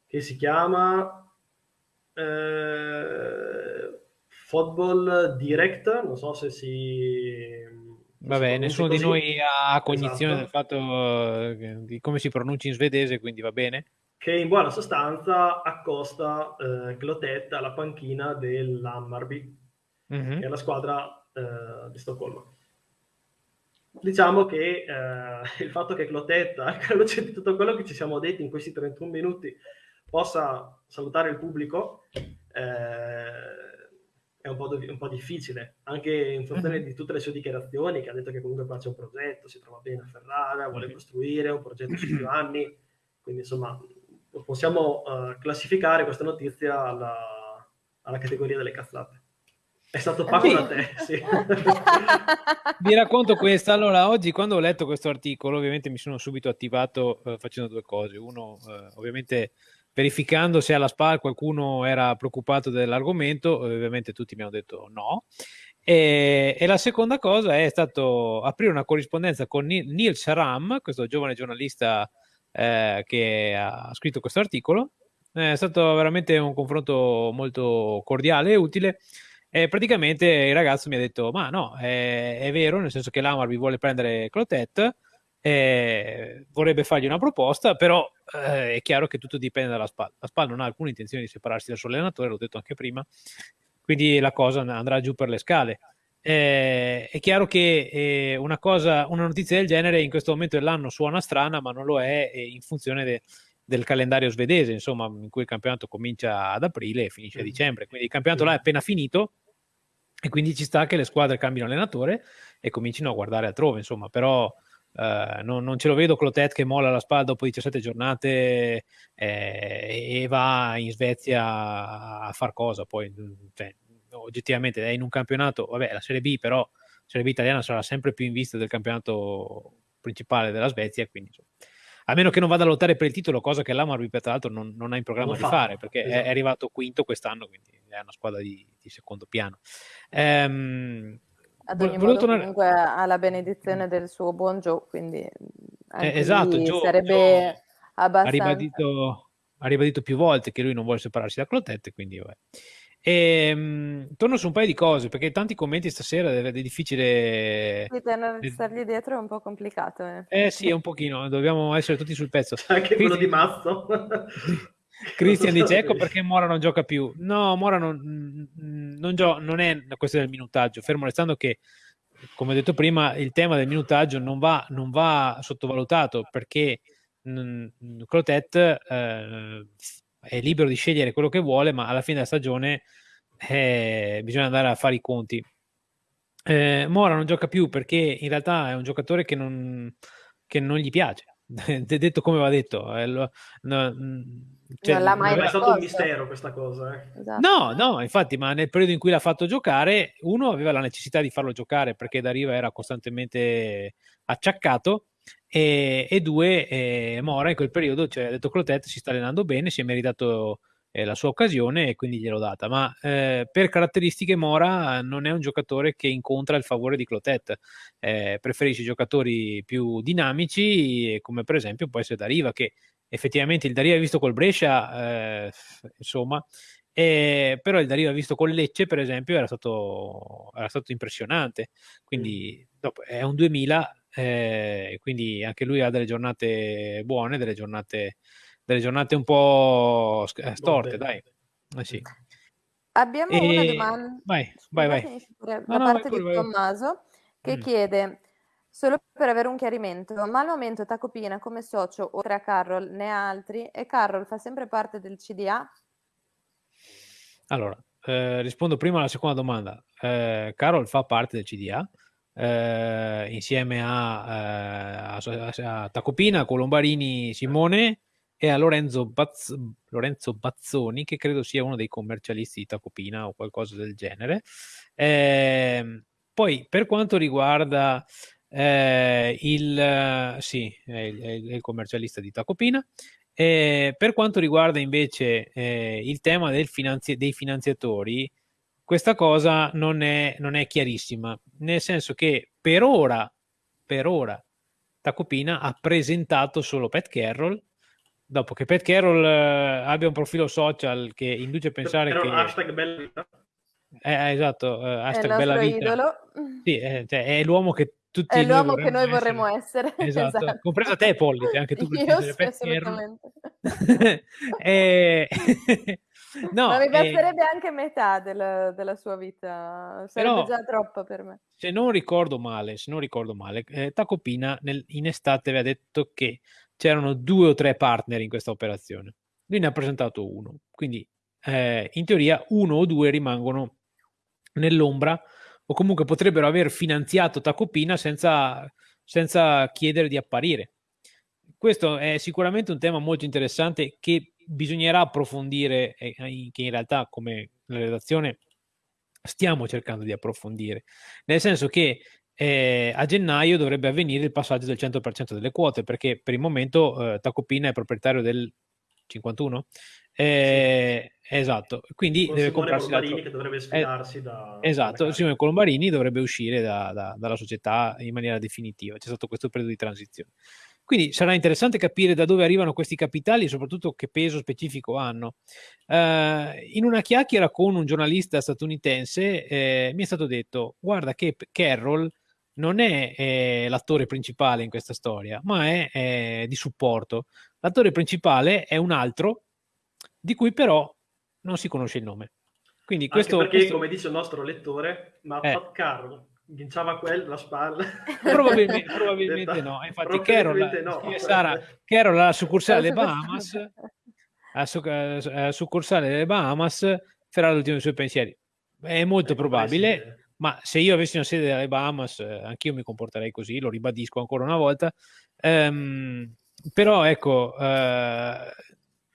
che si chiama... Eh, Football Direct, non so se si Vabbè, nessuno così. di noi ha cognizione esatto. del fatto eh, di come si pronuncia in svedese, quindi va bene. Che in buona sostanza accosta eh, Clotet alla panchina dell'Hammarby, mm-hmm. che è la squadra eh, di Stoccolma. Diciamo che il fatto che Clotet, anche alla luce di tutto quello che ci siamo detti in questi 31 minuti, possa salutare il pubblico, eh, è un po', un po', difficile, anche in funzione mm-hmm. di tutte le sue dichiarazioni, che ha detto che comunque qua c'è un progetto, si trova bene a Ferrara, vuole mm-hmm. costruire un progetto su più anni, quindi insomma possiamo uh, classificare questa notizia alla, alla, categoria delle cazzate. È stato Paco sì. da te, sì. Vi racconto questa. Allora, oggi quando ho letto questo articolo, ovviamente mi sono subito attivato uh, facendo due cose. Uno, uh, ovviamente verificando se alla SPAL qualcuno era preoccupato dell'argomento, ovviamente tutti mi hanno detto no. E, e, la seconda cosa è stato aprire una corrispondenza con Neil Sharam, questo giovane giornalista eh, che ha scritto questo articolo. È stato veramente un confronto molto cordiale e utile. E praticamente il ragazzo mi ha detto: Ma no, è, è vero, nel senso che l'Amar vi vuole prendere Clotet eh, vorrebbe fargli una proposta, però eh, è chiaro che tutto dipende dalla SPAL. La SPAL non ha alcuna intenzione di separarsi dal suo allenatore, l'ho detto anche prima, quindi la cosa andrà giù per le scale. Eh, è chiaro che eh, una, cosa, una notizia del genere in questo momento dell'anno suona strana, ma non lo è eh, in funzione de, del calendario svedese, insomma, in cui il campionato comincia ad aprile e finisce a dicembre. Quindi il campionato là è appena finito e quindi ci sta che le squadre cambino allenatore e comincino a guardare altrove, insomma, però Uh, non, non, ce lo vedo Clotet che molla la spalla dopo 17 giornate eh, e va in Svezia a far cosa poi cioè, oggettivamente è in un campionato vabbè la Serie B però la Serie B italiana sarà sempre più in vista del campionato principale della Svezia quindi insomma, a meno che non vada a lottare per il titolo cosa che l'Amarby tra l'altro non, non, ha in programma non di fa. fare perché esatto. è, è, arrivato quinto quest'anno quindi è una squadra di, di secondo piano um, ad ogni modo tornare... comunque ha la benedizione del suo buon Joe, quindi eh, esatto, Joe, sarebbe Joe abbastanza... Ha ribadito, ha ribadito, più volte che lui non vuole separarsi da Clotette, quindi vabbè. E, um, torno su un paio di cose perché tanti commenti stasera è, è difficile sì, tenere, stargli dietro è un po' complicato eh. eh sì è un pochino dobbiamo essere tutti sul pezzo anche quello di Mazzo Cristian dice ecco perché Mora non gioca più. No, Mora non, non, gio- non è una questione del minutaggio, fermo restando che, come ho detto prima, il tema del minutaggio non va, non va sottovalutato perché mh, Clotet eh, è libero di scegliere quello che vuole, ma alla fine della stagione eh, bisogna andare a fare i conti. Eh, Mora non gioca più perché in realtà è un giocatore che non, che non gli piace. detto come va detto, eh, lo, no, cioè, non l'ha mai non è stato un mistero questa cosa. Eh. Esatto. No, no, infatti, ma nel periodo in cui l'ha fatto giocare, uno aveva la necessità di farlo giocare perché da Riva era costantemente acciaccato. E, e due, eh, Mora in quel periodo, cioè, ha detto Clotet si sta allenando bene, si è meritato eh, la sua occasione e quindi gliel'ho data. Ma eh, per caratteristiche Mora non è un giocatore che incontra il favore di Clotet, eh, preferisce giocatori più dinamici, come per esempio può essere Dariva, che effettivamente il Dario ha visto col Brescia, eh, insomma, eh, però il Dario ha visto col Lecce, per esempio, era stato, era stato impressionante. Quindi dopo, è un 2000 eh, quindi anche lui ha delle giornate buone, delle giornate, delle giornate un po' eh, storte, dai. Eh sì. Abbiamo e... una domanda. Vai, vai, vai. Da no, parte no, di Tommaso che mm. chiede Solo per avere un chiarimento, ma al momento Tacopina come socio, oltre a Carroll, ne ha altri? E Carroll fa sempre parte del CDA? Allora, eh, rispondo prima alla seconda domanda. Eh, Carroll fa parte del CDA eh, insieme a, eh, a, a, Tacopina, Colombarini, Simone e a Lorenzo, Bazz, Lorenzo, Bazzoni, che credo sia uno dei commercialisti di Tacopina o qualcosa del genere. Ehm, poi, per quanto riguarda eh, il, sì, è il, è il, commercialista di Tacopina. Eh, per quanto riguarda invece eh, il tema del finanzi- dei finanziatori, questa cosa non è, non è, chiarissima, nel senso che per ora, per ora Tacopina ha presentato solo Pat Carroll, dopo che Pat Carroll eh, abbia un profilo social che induce a pensare Però che... Hashtag bella vita. Eh, esatto, eh, hashtag bella vita. Idolo. Sì, è, cioè, è l'uomo che tutti è l'uomo che noi vorremmo essere, esatto. esatto. compresa te Pollice, anche tu Io sì, assolutamente. e... no, Ma mi basterebbe e... anche metà della, della, sua vita, sarebbe Però, già troppo per me. Se non ricordo male, se non ricordo male eh, Tacopina nel, in estate aveva detto che c'erano due o tre partner in questa operazione. Lui ne ha presentato uno, quindi eh, in teoria uno o due rimangono nell'ombra o comunque potrebbero aver finanziato Tacopina senza, senza chiedere di apparire. Questo è sicuramente un tema molto interessante che bisognerà approfondire che in realtà come la redazione stiamo cercando di approfondire, nel senso che eh, a gennaio dovrebbe avvenire il passaggio del 100% delle quote perché per il momento eh, Tacopina è proprietario del 51 eh, sì. Esatto, quindi Con deve Simone comprarsi Colombarini che dovrebbe sfidarsi eh, da... Esatto, Simone Colombarini dovrebbe uscire da, da, dalla società in maniera definitiva, c'è stato questo periodo di transizione. Quindi sarà interessante capire da dove arrivano questi capitali e soprattutto che peso specifico hanno. Uh, in una chiacchiera con un giornalista statunitense eh, mi è stato detto, guarda che Carroll non è eh, l'attore principale in questa storia, ma è eh, di supporto. L'attore principale è un altro di cui però non si conosce il nome. Quindi questo, perché, questo... come dice il nostro lettore, ma eh. Pat Carroll vinciava quel la spalla? Probabilmente, probabilmente no. Infatti, Carroll, no. Sara, Carroll alla succursale delle Bahamas, alla succursale delle Bahamas, farà l'ultimo dei suoi pensieri. È molto eh, probabile, ma se io avessi una sede alle Bahamas, eh, anch'io mi comporterei così, lo ribadisco ancora una volta. Um, però ecco, uh,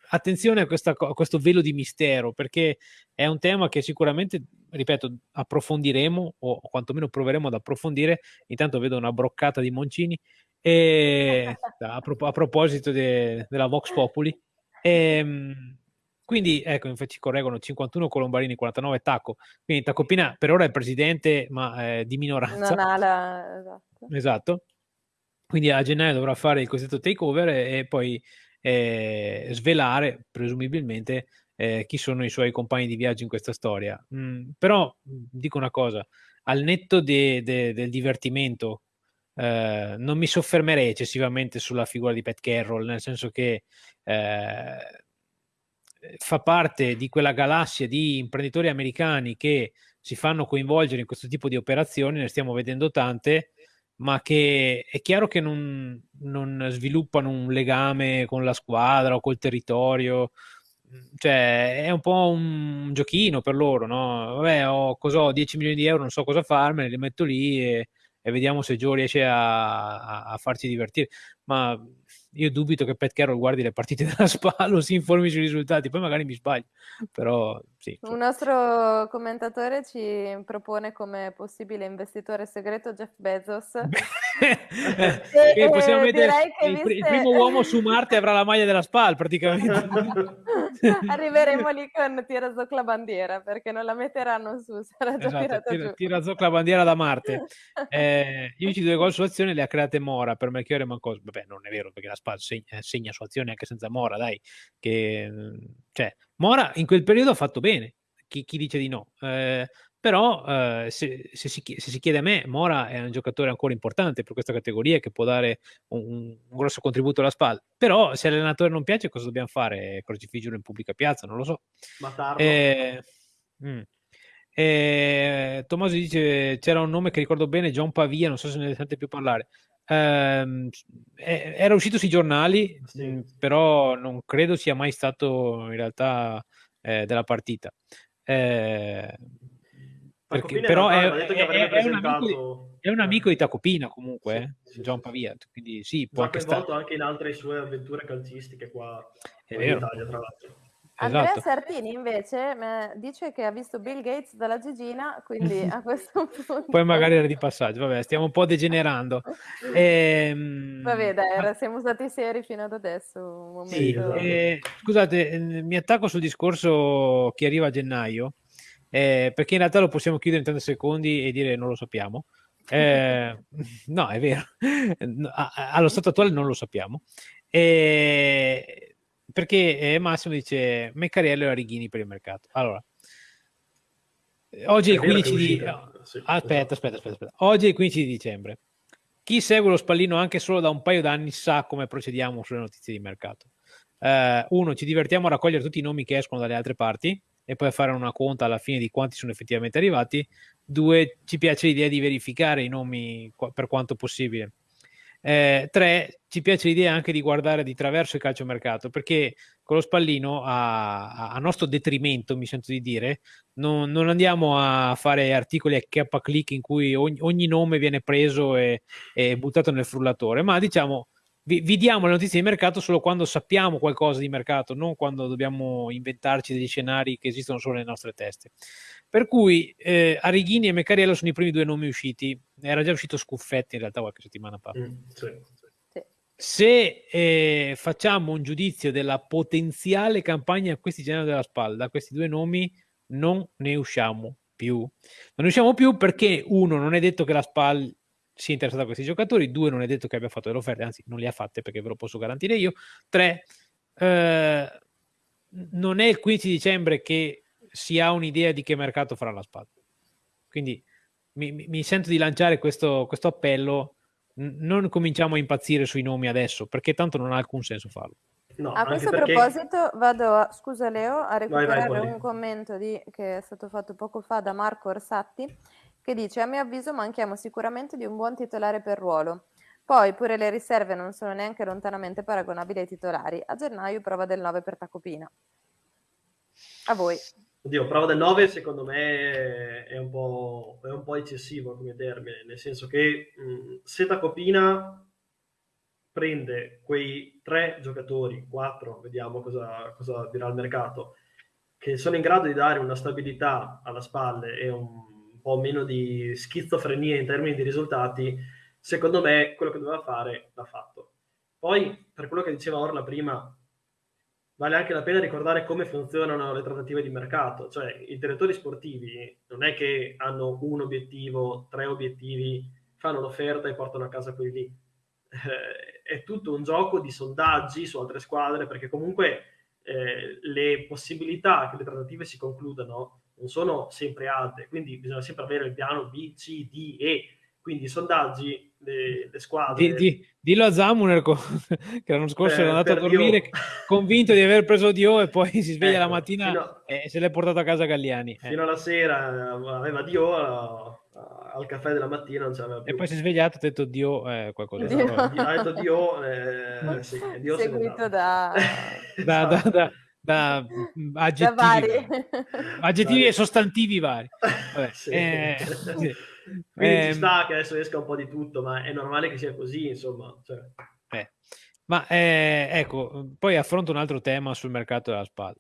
attenzione a, questa, a, questo velo di mistero, perché è un tema che sicuramente, ripeto, approfondiremo o quantomeno proveremo ad approfondire. Intanto vedo una broccata di Moncini. E, a, pro, a, proposito de, della Vox Populi, e, ehm, quindi ecco, infatti ci correggono 51 Colombarini, 49 Tacco. Quindi Tacopina per ora è presidente, ma eh, di minoranza. Non ha la... esatto. esatto. Quindi a gennaio dovrà fare il cosiddetto takeover e, e poi eh, svelare presumibilmente eh, chi sono i suoi compagni di viaggio in questa storia. Mm, però dico una cosa, al netto de, de, del divertimento, eh, non mi soffermerei eccessivamente sulla figura di Pat Carroll, nel senso che eh, fa parte di quella galassia di imprenditori americani che si fanno coinvolgere in questo tipo di operazioni, ne stiamo vedendo tante, ma che è chiaro che non, non, sviluppano un legame con la squadra o col territorio. Cioè, è un po' un giochino per loro, no? Vabbè, ho, ho 10 milioni di euro, non so cosa farmene, li metto lì e, e vediamo se Joe riesce a, a, a farci divertire. Ma io dubito che Pat Carroll guardi le partite della Spallo, si informi sui risultati, poi magari mi sbaglio, però sì. Un nostro commentatore ci propone come possibile investitore segreto Jeff Bezos. e, possiamo eh, mettere il, viste... il, primo uomo su Marte avrà la maglia della Spal praticamente. Arriveremo lì con tira zoc la bandiera perché non la metteranno su, sarà già esatto, tira, tira zoc la bandiera da Marte. Eh, gli unici due gol azione le ha create Mora per Melchiorre Mancos. Vabbè, non è vero perché la Spal segna, eh, segna su azione anche senza Mora, dai. Che, cioè, Mora in quel periodo ha fatto bene. Chi, chi dice di no? Eh, però eh, se, se, si, se, si, chiede a me, Mora è un giocatore ancora importante per questa categoria che può dare un, un grosso contributo alla spalla, però se l'allenatore non piace cosa dobbiamo fare? Crocifiggere in pubblica piazza? Non lo so. Eh, mm. eh, Tommaso dice c'era un nome che ricordo bene, John Pavia, non so se ne sente più parlare. Eh, era uscito sui giornali, sì. mh, però non credo sia mai stato in realtà eh, della partita. Eh, perché, però è, è, è, un amico, è, un amico, di Tacopina comunque, sì, eh, sì, John Pavia, quindi sì, può anche stare. anche in altre sue avventure calcistiche qua in Italia, tra l'altro. Andrea esatto. Sartini invece dice che ha visto Bill Gates dalla Gigina, quindi a questo punto... Poi magari era di passaggio, vabbè, stiamo un po' degenerando. Ehm... Vabbè, dai, siamo stati seri fino ad adesso. Sì, eh, scusate, eh, mi attacco sul discorso chi arriva a gennaio, eh, perché in realtà lo possiamo chiudere in 30 secondi e dire non lo sappiamo. Eh, no, è vero, allo stato attuale non lo sappiamo. Eh, perché eh, Massimo dice Meccariello e Arighini per il mercato. Allora, oggi è il 15 di... Aspetta, aspetta, aspetta, aspetta. Oggi è il 15 di dicembre. Chi segue lo spallino anche solo da un paio d'anni sa come procediamo sulle notizie di mercato. Uh, uno, ci divertiamo a raccogliere tutti i nomi che escono dalle altre parti e poi fare una conta alla fine di quanti sono effettivamente arrivati. Due, ci piace l'idea di verificare i nomi per quanto possibile. Eh, tre, ci piace l'idea anche di guardare di traverso il calciomercato perché con lo spallino a, a nostro detrimento, mi sento di dire, non, non, andiamo a fare articoli a K click in cui ogni, ogni nome viene preso e, e buttato nel frullatore, ma diciamo vi, vi, diamo le notizie di mercato solo quando sappiamo qualcosa di mercato, non quando dobbiamo inventarci degli scenari che esistono solo nelle nostre teste. Per cui eh, Arighini e Meccariello sono i primi due nomi usciti, era già uscito Scuffetti in realtà qualche settimana fa. Mm, sì, sì. Se eh, facciamo un giudizio della potenziale campagna a questi generi della spalla, da questi due nomi non ne usciamo più. Non ne usciamo più perché uno non è detto che la SPAL sia interessato a questi giocatori, due non è detto che abbia fatto delle offerte, anzi non le ha fatte perché ve lo posso garantire io, tre eh, non è il 15 dicembre che si ha un'idea di che mercato farà la spada. Quindi mi, mi sento di lanciare questo, questo appello, non cominciamo a impazzire sui nomi adesso, perché tanto non ha alcun senso farlo. No, a questo perché... proposito vado, a, scusa Leo, a recuperare vai, vai, un commento di, che è stato fatto poco fa da Marco Orsatti che dice a mio avviso manchiamo sicuramente di un buon titolare per ruolo. Poi pure le riserve non sono neanche lontanamente paragonabili ai titolari. A gennaio prova del 9 per Tacopina. A voi. Oddio, prova del 9 secondo me è un po', è un po eccessivo come termine, nel senso che mh, se Tacopina prende quei tre giocatori, quattro, vediamo cosa, cosa dirà il mercato, che sono in grado di dare una stabilità alla spalle e un po' meno di schizofrenia in termini di risultati, secondo me quello che doveva fare l'ha fatto. Poi, per quello che diceva Orla prima, vale anche la pena ricordare come funzionano le trattative di mercato, cioè i direttori sportivi non è che hanno un obiettivo, tre obiettivi, fanno l'offerta e portano a casa quelli lì. Eh, è tutto un gioco di sondaggi su altre squadre, perché comunque eh, le possibilità che le trattative si concludano non sono sempre alte, quindi bisogna sempre avere il piano B, C, D, E. Quindi i sondaggi, le, le squadre... Di, di, dillo a Zamuner che l'anno scorso eh, era andato a dormire Dio. convinto di aver preso Dio e poi si sveglia ecco, la mattina a... e se l'è portato a casa Galliani. Eh. Fino alla sera aveva Dio, al caffè della mattina non c'aveva più. E poi si è svegliato e ha detto Dio eh, qualcosa. Dio. Ha detto Dio, eh, sì, Dio seguito da... da, da, da da mm, aggettivi, da aggettivi e sostantivi vari. Vabbè, sì. eh, sì. Quindi eh, ci sta che adesso esca un po' di tutto, ma è normale che sia così, insomma. Cioè. Eh. Ma eh, ecco, poi affronto un altro tema sul mercato della spada.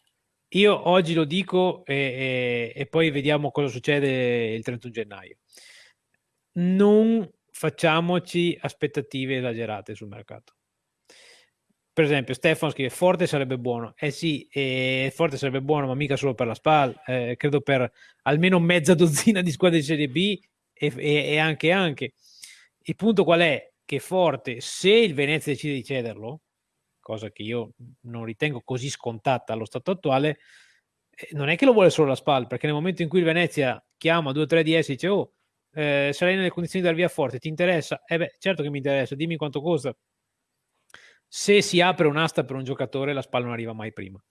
Io oggi lo dico e, e, e poi vediamo cosa succede il 31 gennaio. Non facciamoci aspettative esagerate sul mercato per esempio Stefano scrive Forte sarebbe buono eh sì eh, Forte sarebbe buono ma mica solo per la SPAL eh, credo per almeno mezza dozzina di squadre di Serie B e, e, e, anche anche il punto qual è? che Forte se il Venezia decide di cederlo cosa che io non ritengo così scontata allo stato attuale eh, non è che lo vuole solo la SPAL perché nel momento in cui il Venezia chiama 2-3 DS e dice oh eh, sarai nelle condizioni di dar via forte, ti interessa? Eh beh, certo che mi interessa, dimmi quanto costa. Se si apre un'asta per un giocatore, la spalla non arriva mai prima.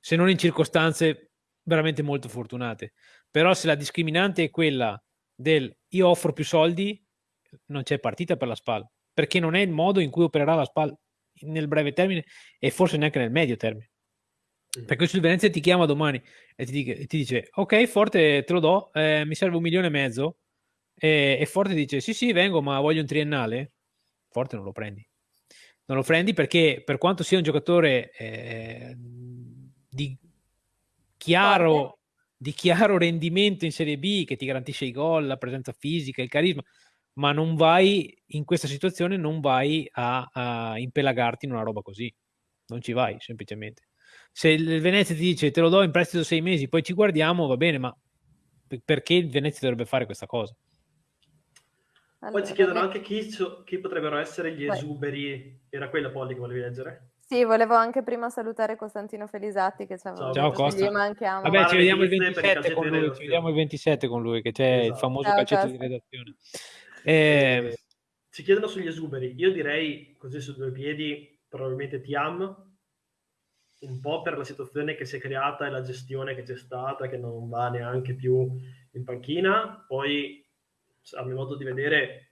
Se non in circostanze veramente molto fortunate. Però se la discriminante è quella del io offro più soldi, non c'è partita per la SPAL, perché non è il modo in cui opererà la SPAL nel breve termine e forse neanche nel medio termine. Perché se il Venezia ti chiama domani e ti, dice, ti dice ok Forte te lo do, eh, mi serve un milione e mezzo e, e, Forte dice sì sì vengo ma voglio un triennale, Forte non lo prendi. Non lo prendi perché per quanto sia un giocatore eh, di chiaro di chiaro rendimento in Serie B che ti garantisce i gol, la presenza fisica, il carisma, ma non vai in questa situazione, non vai a, a impelagarti in una roba così, non ci vai semplicemente. Se il Venezia ti dice te lo do in prestito sei mesi, poi ci guardiamo, va bene, ma perché il Venezia dovrebbe fare questa cosa? Allora, poi ci chiedono anche chi, chi, potrebbero essere gli esuberi. Era quella Polly che volevi leggere? Sì, volevo anche prima salutare Costantino Felisatti che ciao, ciao Costa. manchiamo. Vabbè, ci vediamo, il 27 con lui, ci vediamo il 27 con lui, che c'è esatto. il famoso ciao, calcetto Costa. di redazione. Eh, ci chiedono sugli esuberi. Io direi, così su due piedi, probabilmente Tiam, un po' per la situazione che si è creata e la gestione che c'è stata, che non va neanche più in panchina. Poi, a mio modo di vedere,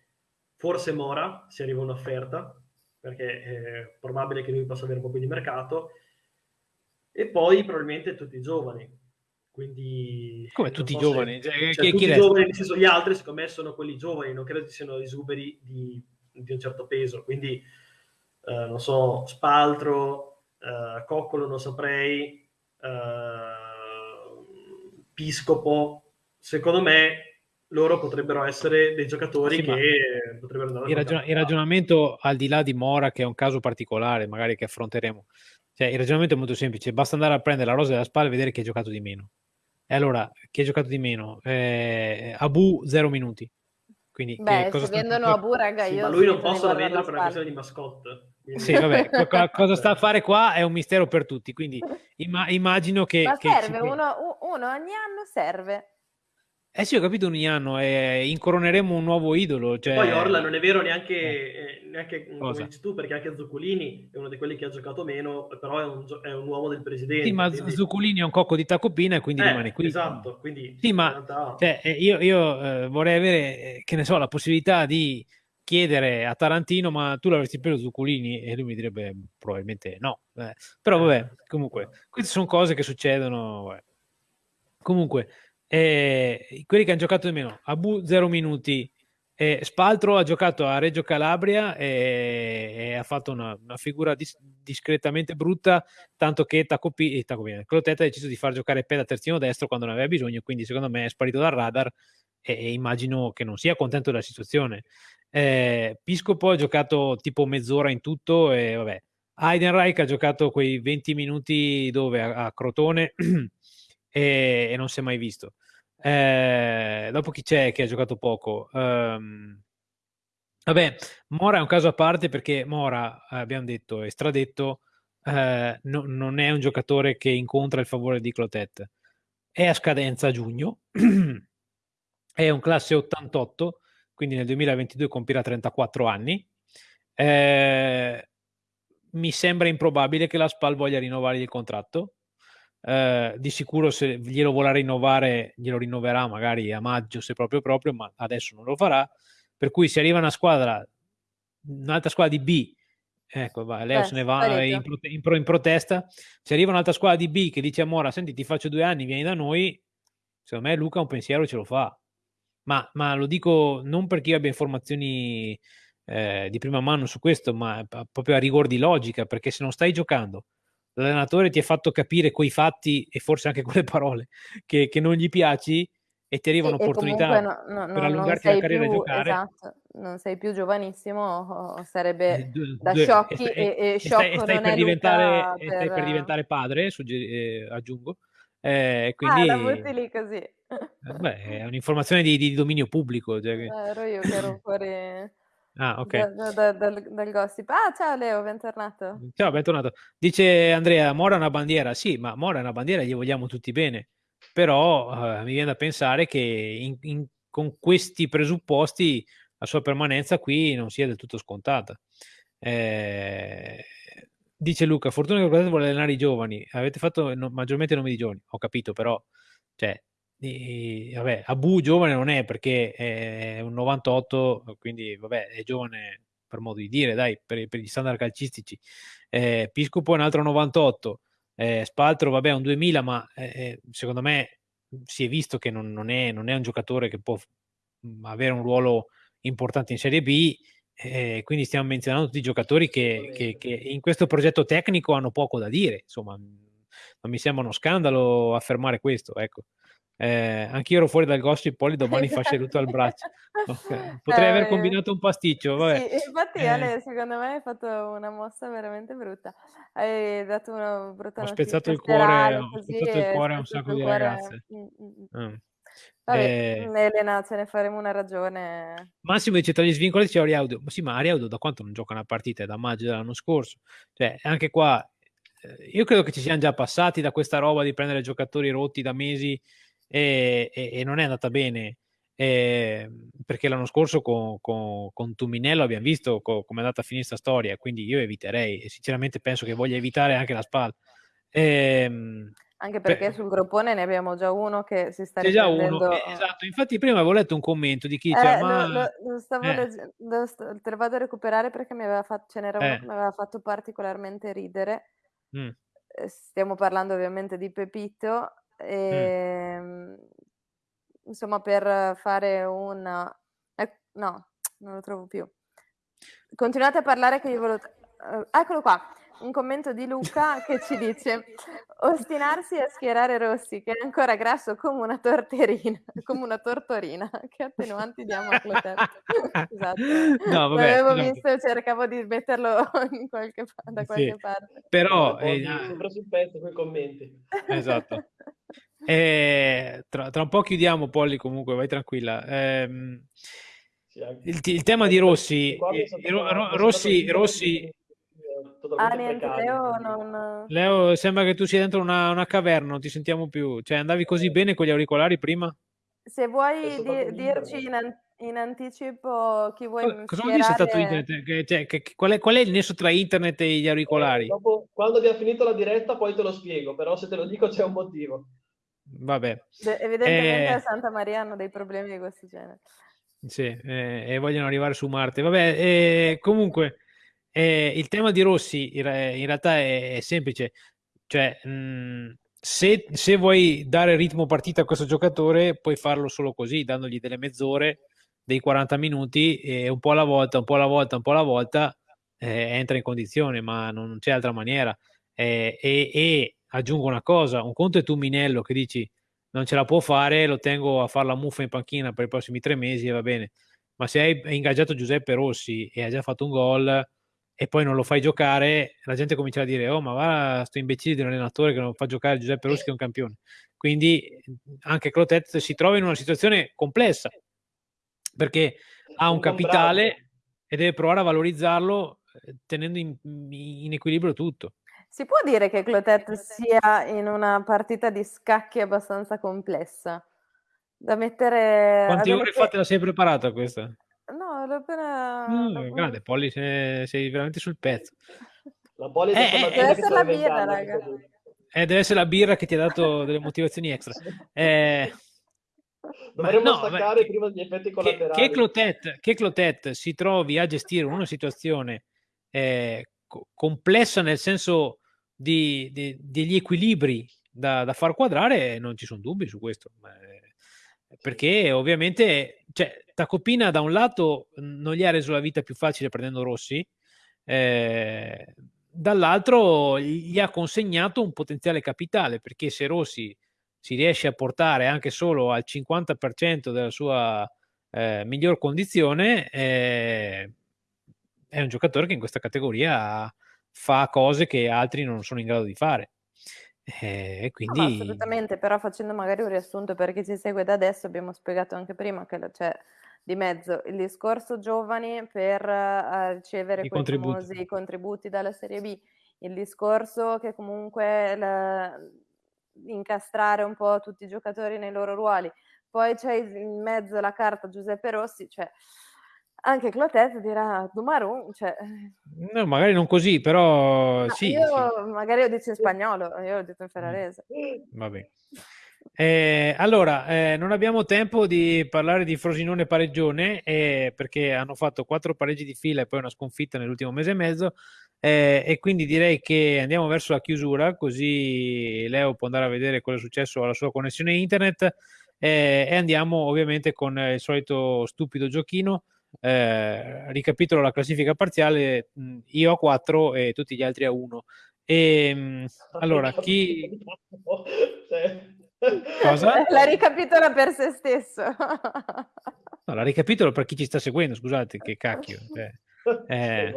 forse Mora, se arriva un'offerta, perché è probabile che lui possa avere un po' più di mercato, e poi probabilmente tutti i giovani. Quindi, Come tutti i giovani? Se, cioè, cioè, tutti i giovani, nel senso gli altri, secondo me, sono quelli giovani, non credo ci siano esuberi di, di un certo peso. Quindi, eh, non so, Spaltro, eh, Coccolo non saprei, eh, Piscopo, secondo me loro potrebbero essere dei giocatori sì, che potrebbero andare il, ragion- il ragionamento al di là di Mora che è un caso particolare magari che affronteremo. Cioè il ragionamento è molto semplice basta andare a prendere la rosa della spalla e vedere chi ha giocato di meno. E allora chi ha giocato di meno? Eh, Abu zero minuti. Quindi Beh, cosa se vendono Abu raga sì, io ma lui non posso vendere per una questione di mascotte quindi... sì vabbè cosa sta a fare qua è un mistero per tutti quindi imma- immagino che ma che serve ci... uno, uno ogni anno serve eh sì, ho capito ogni anno, eh, incoroneremo un nuovo idolo. Cioè... Poi Orla non è vero neanche, eh, neanche come dici tu, perché anche Zuccolini è uno di quelli che ha giocato meno, però è un, è un uomo del presidente. Sì, ma quindi... Zuccolini è un cocco di tacopina e quindi eh, rimane qui. Esatto, quindi... Sì, ma realtà... cioè, eh, io, io eh, vorrei avere, eh, che ne so, la possibilità di chiedere a Tarantino ma tu l'avresti preso Zuccolini e lui mi direbbe probabilmente no. però vabbè, comunque, queste sono cose che succedono. Vabbè. Comunque... Eh, quelli che hanno giocato di meno, Abu 0 minuti, eh, Spaltro ha giocato a Reggio Calabria e, e ha fatto una, una figura dis, discretamente brutta, tanto che Tacopi, eh, Tacopina, Clotetta ha deciso di far giocare Peda terzino destro quando ne aveva bisogno, quindi secondo me è sparito dal radar e, e immagino che non sia contento della situazione. Eh, Piscopo ha giocato tipo mezz'ora in tutto e vabbè. Heidenreich ha giocato quei 20 minuti dove a, a Crotone e, e non si è mai visto. Eh, dopo chi c'è che ha giocato poco? Um, vabbè, Mora è un caso a parte perché Mora, abbiamo detto, è stradetto, eh, no, non è un giocatore che incontra il favore di Clotet. È a scadenza a giugno, è un classe 88, quindi nel 2022 compirà 34 anni. Eh, mi sembra improbabile che la SPAL voglia rinnovare il contratto eh, di sicuro se glielo vorrà rinnovare, glielo rinnoverà magari a maggio se proprio proprio, ma adesso non lo farà. Per cui se arriva una squadra, un'altra squadra di B, ecco, va, Leo Beh, se ne va in, in, in, protesta, se arriva un'altra squadra di B che dice a Mora, senti ti faccio due anni, vieni da noi, secondo me Luca un pensiero ce lo fa. Ma, ma lo dico non perché io abbia informazioni eh, di prima mano su questo, ma proprio a rigor di logica, perché se non stai giocando l'allenatore ti ha fatto capire quei fatti e forse anche quelle parole che, che non gli piaci e ti arriva un'opportunità no, no, no, per allungarti la carriera più, e giocare. Esatto, non sei più giovanissimo, sarebbe eh, da sciocchi e, e, e, stai, e stai per, diventare, per... stai per diventare padre, sugge- eh, aggiungo. Eh, quindi, ah, la lì così. Eh, beh, è un'informazione di, di dominio pubblico. Cioè che... Eh, ero io che ero fuori Ah, ok. Da, da, dal, dal gossip. Ah, ciao Leo, bentornato. Ciao, bentornato. Dice Andrea, Mora è una bandiera. Sì, ma Mora è una bandiera, gli vogliamo tutti bene. però uh, mi viene da pensare che in, in, con questi presupposti la sua permanenza qui non sia del tutto scontata. Eh, dice Luca, fortuna che Guardate vuole allenare i giovani, avete fatto no, maggiormente nomi di giovani, ho capito però, cioè, e, vabbè, Abu giovane non è perché è un 98, quindi vabbè, è giovane per modo di dire, dai, per, per gli standard calcistici. Eh, Piscopo è un altro 98, eh, Spaltro vabbè è un 2000, ma eh, eh, secondo me si è visto che non, non, è, non, è, un giocatore che può mm, avere un ruolo importante in Serie B, eh, quindi stiamo menzionando tutti i giocatori che, che, che, in questo progetto tecnico hanno poco da dire, insomma, non mi sembra uno scandalo affermare questo, ecco. Eh, anch'io ero fuori dal gossip, poi domani fa seduto al braccio. Okay. Potrei eh, aver combinato un pasticcio. Vabbè. Sì, infatti, eh. Ale, secondo me hai fatto una mossa veramente brutta. Hai dato una brutta Ho spezzato il cuore, ho spezzato il cuore a un sacco di cuore... ragazze. Mm, mm, mm. Mm. Vabbè, eh... Elena, ce ne faremo una ragione. Massimo dice tra gli svincoli c'è Ariaudo. Ma sì, ma Ariaudo da quanto non gioca una partita? È da maggio dell'anno scorso. Cioè, anche qua, eh, io credo che ci siamo già passati da questa roba di prendere giocatori rotti da mesi e, e, e non è andata bene. Eh, perché l'anno scorso con, con, con Tuminello abbiamo visto co, come è andata a finire questa storia, quindi io eviterei e sinceramente penso che voglia evitare anche la spalla. Eh, anche perché per... sul groppone ne abbiamo già uno che si sta C'è già uno, eh, esatto. Infatti prima avevo letto un commento di chi eh, ma... lo, lo stavo eh. leggendo, te lo vado a recuperare perché mi aveva fatto, ce n'era uno eh. che mi aveva fatto particolarmente ridere. Mm. Stiamo parlando ovviamente di Pepito Mm. Ehm, insomma, per fare una... Eh, no, non lo trovo più. Continuate a parlare che io volevo... Uh, eccolo qua un commento di Luca che ci dice ostinarsi a schierare Rossi che è ancora grasso come una torterina come una tortorina che attenuanti diamo a Clotet esatto. No, vabbè, l'avevo no. visto cercavo di metterlo qualche, da qualche sì. parte. Però eh, sopra sul pezzo con i commenti. Esatto. Eh, tra, tra, un po' chiudiamo Polly comunque vai tranquilla. Eh, il, il, tema di Rossi eh, Rossi, Rossi ah, niente, Leo, non... Leo, sembra che tu sia dentro una, una, caverna, non ti sentiamo più. Cioè, andavi così eh. bene con gli auricolari prima? Se vuoi di, dirci in, an- in, anticipo chi vuoi Cosa, vuol dire stato internet? Che, cioè, che, qual, è, qual, è, il nesso tra internet e gli auricolari? Eh, dopo, quando abbiamo finito la diretta poi te lo spiego, però se te lo dico c'è un motivo. Vabbè. De- evidentemente eh... a Santa Maria hanno dei problemi di questo genere. Sì, eh, e vogliono arrivare su Marte. Vabbè, eh, comunque... Eh, il tema di Rossi in, realtà è, è semplice, cioè mh, mhmm, se, se, vuoi dare ritmo partita a questo giocatore puoi farlo solo così, dandogli delle mezz'ore, dei 40 minuti e un po' alla volta, un po' alla volta, un po' alla volta eh, entra in condizione, ma non c'è altra maniera. Eh, e, e, aggiungo una cosa, un conto è tu Minello che dici non ce la può fare, lo tengo a fare la muffa in panchina per i prossimi tre mesi e va bene, ma se hai ingaggiato Giuseppe Rossi e ha già fatto un gol e poi non lo fai giocare, la gente comincia a dire: Oh, ma va, sto imbecille di un allenatore che non fa giocare Giuseppe Rossi, che è un campione. Quindi anche Clotet si trova in una situazione complessa perché ha un capitale e deve provare a valorizzarlo eh, tenendo in, in equilibrio tutto. Si può dire che Clotet sia in una partita di scacchi abbastanza complessa? Da mettere. Quante ore che... fate la sei preparata questa? No, l'ho appena... Mm, grande, Polly, sei, sei, veramente sul pezzo. La Polly eh, eh, deve essere la birra, raga. Eh, deve essere la birra che ti ha dato delle motivazioni extra. Eh, Dovremmo no, staccare beh, prima degli effetti collaterali. Che, che, Clotet, che Clotet si trovi a gestire una situazione eh, co- complessa nel senso di, di, degli equilibri da, da, far quadrare, non ci sono dubbi su questo. Eh, perché ovviamente cioè, Tacopina da un lato non gli ha reso la vita più facile prendendo Rossi, eh, dall'altro gli ha consegnato un potenziale capitale perché se Rossi si riesce a portare anche solo al 50% della sua eh, miglior condizione, eh, è un giocatore che in questa categoria fa cose che altri non sono in grado di fare. Eh, quindi... No, assolutamente, però facendo magari un riassunto per chi ci segue da adesso, abbiamo spiegato anche prima che c'è di mezzo il discorso giovani per uh, ricevere I quei contributi. famosi contributi dalla Serie B, il discorso che comunque la, incastrare un po' tutti i giocatori nei loro ruoli. Poi c'è in mezzo la carta Giuseppe Rossi, cioè anche Clotet dirà Dumarun, cioè... Eh. No, magari non così, però no, sì, Io sì. magari ho detto in spagnolo, io ho detto in ferrarese. Vabbè. Eh, allora, eh, non abbiamo tempo di parlare di Frosinone pareggione eh, perché hanno fatto quattro pareggi di fila e poi una sconfitta nell'ultimo mese e mezzo eh, e quindi direi che andiamo verso la chiusura così Leo può andare a vedere cosa è successo alla sua connessione internet eh, e andiamo ovviamente con il solito stupido giochino. Eh, ricapitolo la classifica parziale, io a 4 e tutti gli altri a 1. E, ehm, allora, chi... Cosa? La ricapitola per se stesso. No, la ricapitolo per chi ci sta seguendo, scusate, che cacchio. Eh, eh,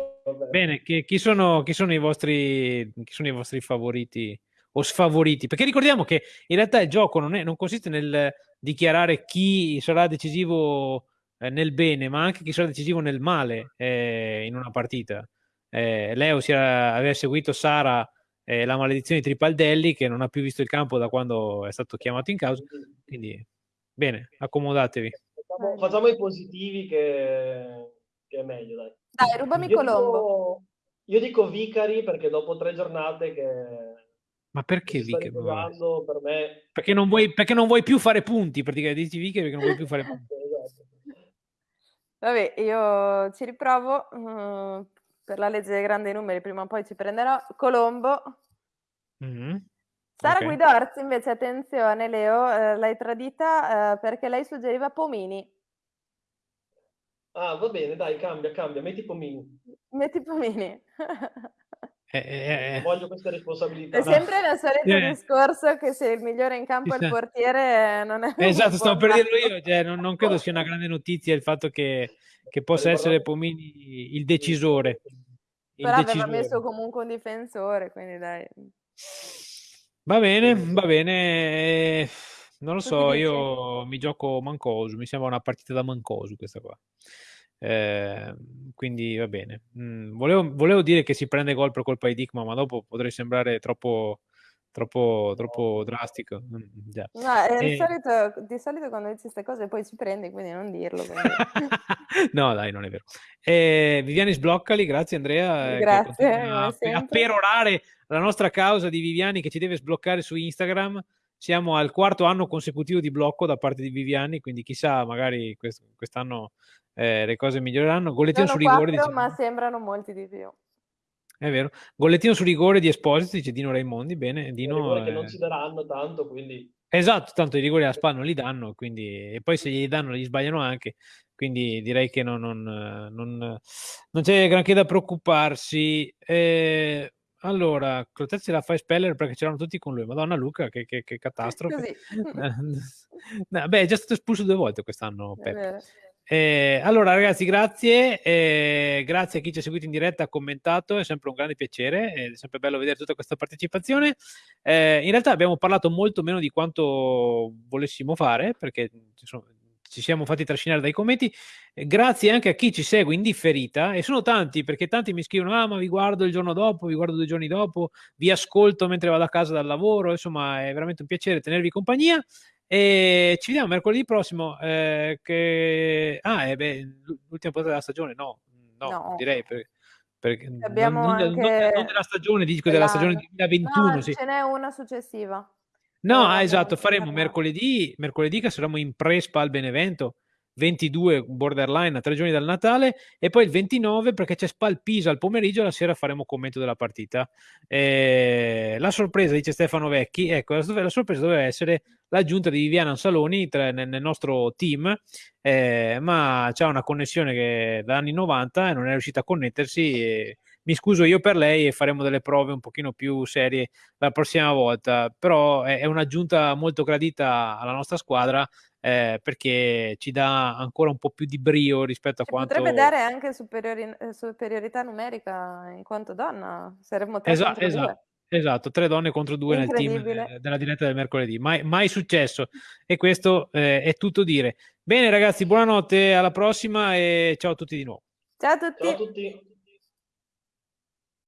bene, chi, chi, sono, chi, sono i vostri, chi sono i vostri favoriti o sfavoriti? Perché ricordiamo che in realtà il gioco non, è, non consiste nel dichiarare chi sarà decisivo eh, nel bene, ma anche chi sarà decisivo nel male eh, in una partita. Eh, Leo si era, aveva seguito Sara eh, la maledizione di Tripaldelli che non ha più visto il campo da quando è stato chiamato in causa. Quindi, bene, accomodatevi. Facciamo, facciamo i positivi che, che, è meglio, dai. Dai, rubami io Colombo. Dico, io dico Vicari perché dopo tre giornate che... Ma perché Vicari? Per me... Perché non, vuoi, perché non vuoi più fare punti, praticamente dici Vicari perché non vuoi più fare punti. Vabbè, io ci riprovo. Uh, per la legge dei grandi numeri prima o poi ci prenderò. Colombo. Mm-hmm. Sara okay. Guidorzi invece, attenzione Leo, eh, l'hai tradita eh, perché lei suggeriva Pomini. Ah, va bene, dai, cambia, cambia, metti Pomini. Metti Pomini. Eh, eh, eh, Voglio questa responsabilità. È sempre il solito eh. discorso che se il migliore in campo è il portiere non è... Esatto, sto per dirlo io, cioè, non, non, credo sia una grande notizia il fatto che, che possa essere Pomini il decisore. Il Però decisore. aveva messo comunque un difensore, quindi dai. Va bene, va bene. Non lo so, io mi gioco Mancosu, mi sembra una partita da Mancosu questa qua. Eh, quindi va bene. Mm, volevo, volevo, dire che si prende gol per colpa di Dickman, ma dopo potrei sembrare troppo, troppo, troppo drastico. Mm, già. No, eh, e... di, solito, di, solito, quando dici queste cose poi ci prendi, quindi non dirlo. no, dai, non è vero. Eh, Viviani sbloccali, grazie Andrea. Eh, grazie. A, a perorare la nostra causa di Viviani che ci deve sbloccare su Instagram. Siamo al quarto anno consecutivo di blocco da parte di Viviani, quindi chissà, magari quest- quest'anno eh, le cose miglioreranno. Gollettino su rigore. Quattro, ma sembrano molti di più. È vero. Gollettino su rigore di Esposito, dice Dino Raimondi. Bene, Dino. È... che non ci daranno tanto, quindi. Esatto, tanto i rigori a spalla non li danno, quindi... e poi se gli danno li sbagliano anche, quindi direi che non, non, non, non c'è granché da preoccuparsi. Eh, allora, Clotet se la fa speller perché c'erano tutti con lui. Madonna Luca, che, che, che catastrofe. no, beh, è già stato espulso due volte quest'anno, Peppe. Eh, allora, ragazzi, grazie. Eh, grazie a chi ci ha seguito in diretta, ha commentato. È sempre un grande piacere. È sempre bello vedere tutta questa partecipazione. Eh, in realtà abbiamo parlato molto meno di quanto volessimo fare, perché sono, ci siamo fatti trascinare dai commenti. Eh, grazie anche a chi ci segue in differita. E sono tanti, perché tanti mi scrivono: Ah, ma vi guardo il giorno dopo, vi guardo due giorni dopo, vi ascolto mentre vado a casa dal lavoro. Insomma, è veramente un piacere tenervi compagnia. E ci vediamo mercoledì prossimo. Eh, che... Ah, eh, beh, l'ultima puntata della stagione? No, no, no. direi perché. perché Abbiamo non, anche... non, non, della stagione, dico della stagione 2021. No, sì. ce n'è una successiva. No, ah, esatto, faremo mercoledì, mercoledì che saremo in Prespa al Benevento 22 borderline a tre giorni dal Natale e poi il 29 perché c'è Spal Pisa al pomeriggio la sera faremo commento della partita eh, la sorpresa dice Stefano Vecchi ecco la sorpresa doveva essere l'aggiunta di Viviana Ansaloni tra, nel, nel, nostro team eh, ma c'è una connessione che da anni 90 e non è riuscita a connettersi e, mi scuso io per lei e faremo delle prove un pochino più serie la prossima volta però è, è un'aggiunta molto gradita alla nostra squadra eh, perché ci dà ancora un po' più di brio rispetto a quanto... Potrebbe dare anche superiori, eh, superiorità numerica in quanto donna, saremmo tre esatto, esatto. Esatto, tre donne contro due nel team della diretta del mercoledì, mai, mai successo e questo eh, è tutto dire. Bene ragazzi, buonanotte, alla prossima e ciao a tutti di nuovo. Ciao a tutti. Ciao a tutti.